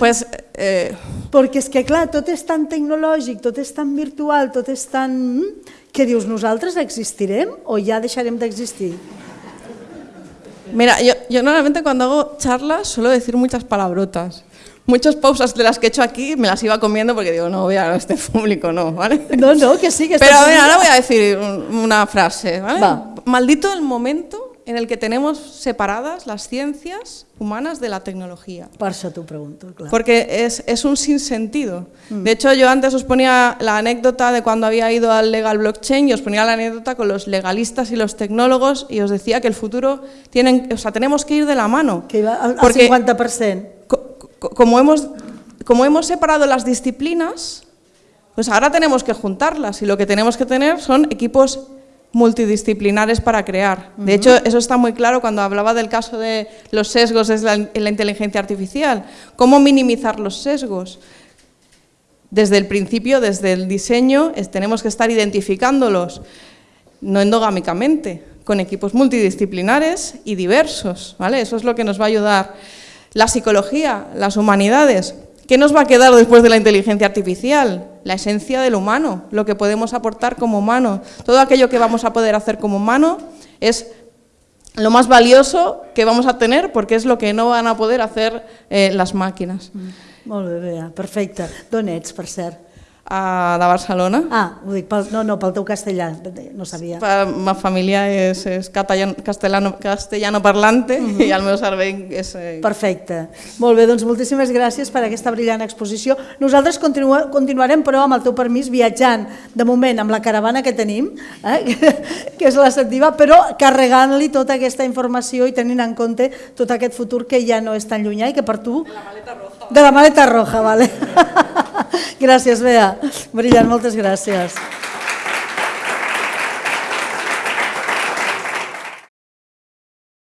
B: Pues, eh,
A: perquè és que, clar, tot és tan tecnològic, tot és tan virtual, tot és tan... mm, que dius, nosaltres existirem o ja deixarem d'existir?
B: Mira, yo, yo normalmente cuando hago charlas suelo decir muchas palabrotas. Muchas pausas de las que he hecho aquí me las iba comiendo porque digo, no, voy a este público, no, ¿vale?
A: No, no, que sí, que
B: Pero a ver, ahora voy a decir un- una frase, ¿vale?
A: Va.
B: Maldito el momento en el que tenemos separadas las ciencias humanas de la tecnología.
A: Per això t'ho pregunto, clar.
B: Porque es, es un sinsentido. De hecho, yo antes os ponía la anécdota de cuando había ido al legal blockchain y os ponía la anécdota con los legalistas y los tecnólogos y os decía que el futuro tienen, o sea, tenemos que ir de la mano.
A: Que iba
B: Porque
A: 50%.
B: co- co- como hemos, como hemos separado las disciplinas, pues ahora tenemos que juntarlas y lo que tenemos que tener son equipos multidisciplinares para crear. De hecho, eso está muy claro cuando hablaba del caso de los sesgos la, en la inteligencia artificial. ¿Cómo minimizar los sesgos? Desde el principio, desde el diseño, es- tenemos que estar identificándolos, no endogámicamente, con equipos multidisciplinares y diversos. ¿vale? Eso es lo que nos va a ayudar. La psicología, las humanidades. ¿Qué nos va a quedar después de la inteligencia artificial? La esencia del humano, lo que podemos aportar como humano. Todo aquello que vamos a poder hacer como humano es lo más valioso que vamos a tener porque es lo que no van a poder hacer eh, las máquinas.
A: Molt bé, Bea?
B: A de Barcelona.
A: Ah, ho dic, pel, no, no, pel teu castellà, no sabia.
B: Pa- Ma família és, és castellano, castellano parlante i el meu cervell és... Eh,
A: Perfecte. Molt bé, doncs moltíssimes gràcies per aquesta brillant exposició. Nosaltres continua, continuarem, però, amb el teu permís, viatjant, de moment, amb la caravana que tenim, eh, que és la Sentiva, però carregant-li tota aquesta informació i tenint en compte tot aquest futur que ja no és tan llunyà i que per tu... De la maleta roja. De la maleta roja, vale. gràcies, Bea. Brillant, moltes gràcies.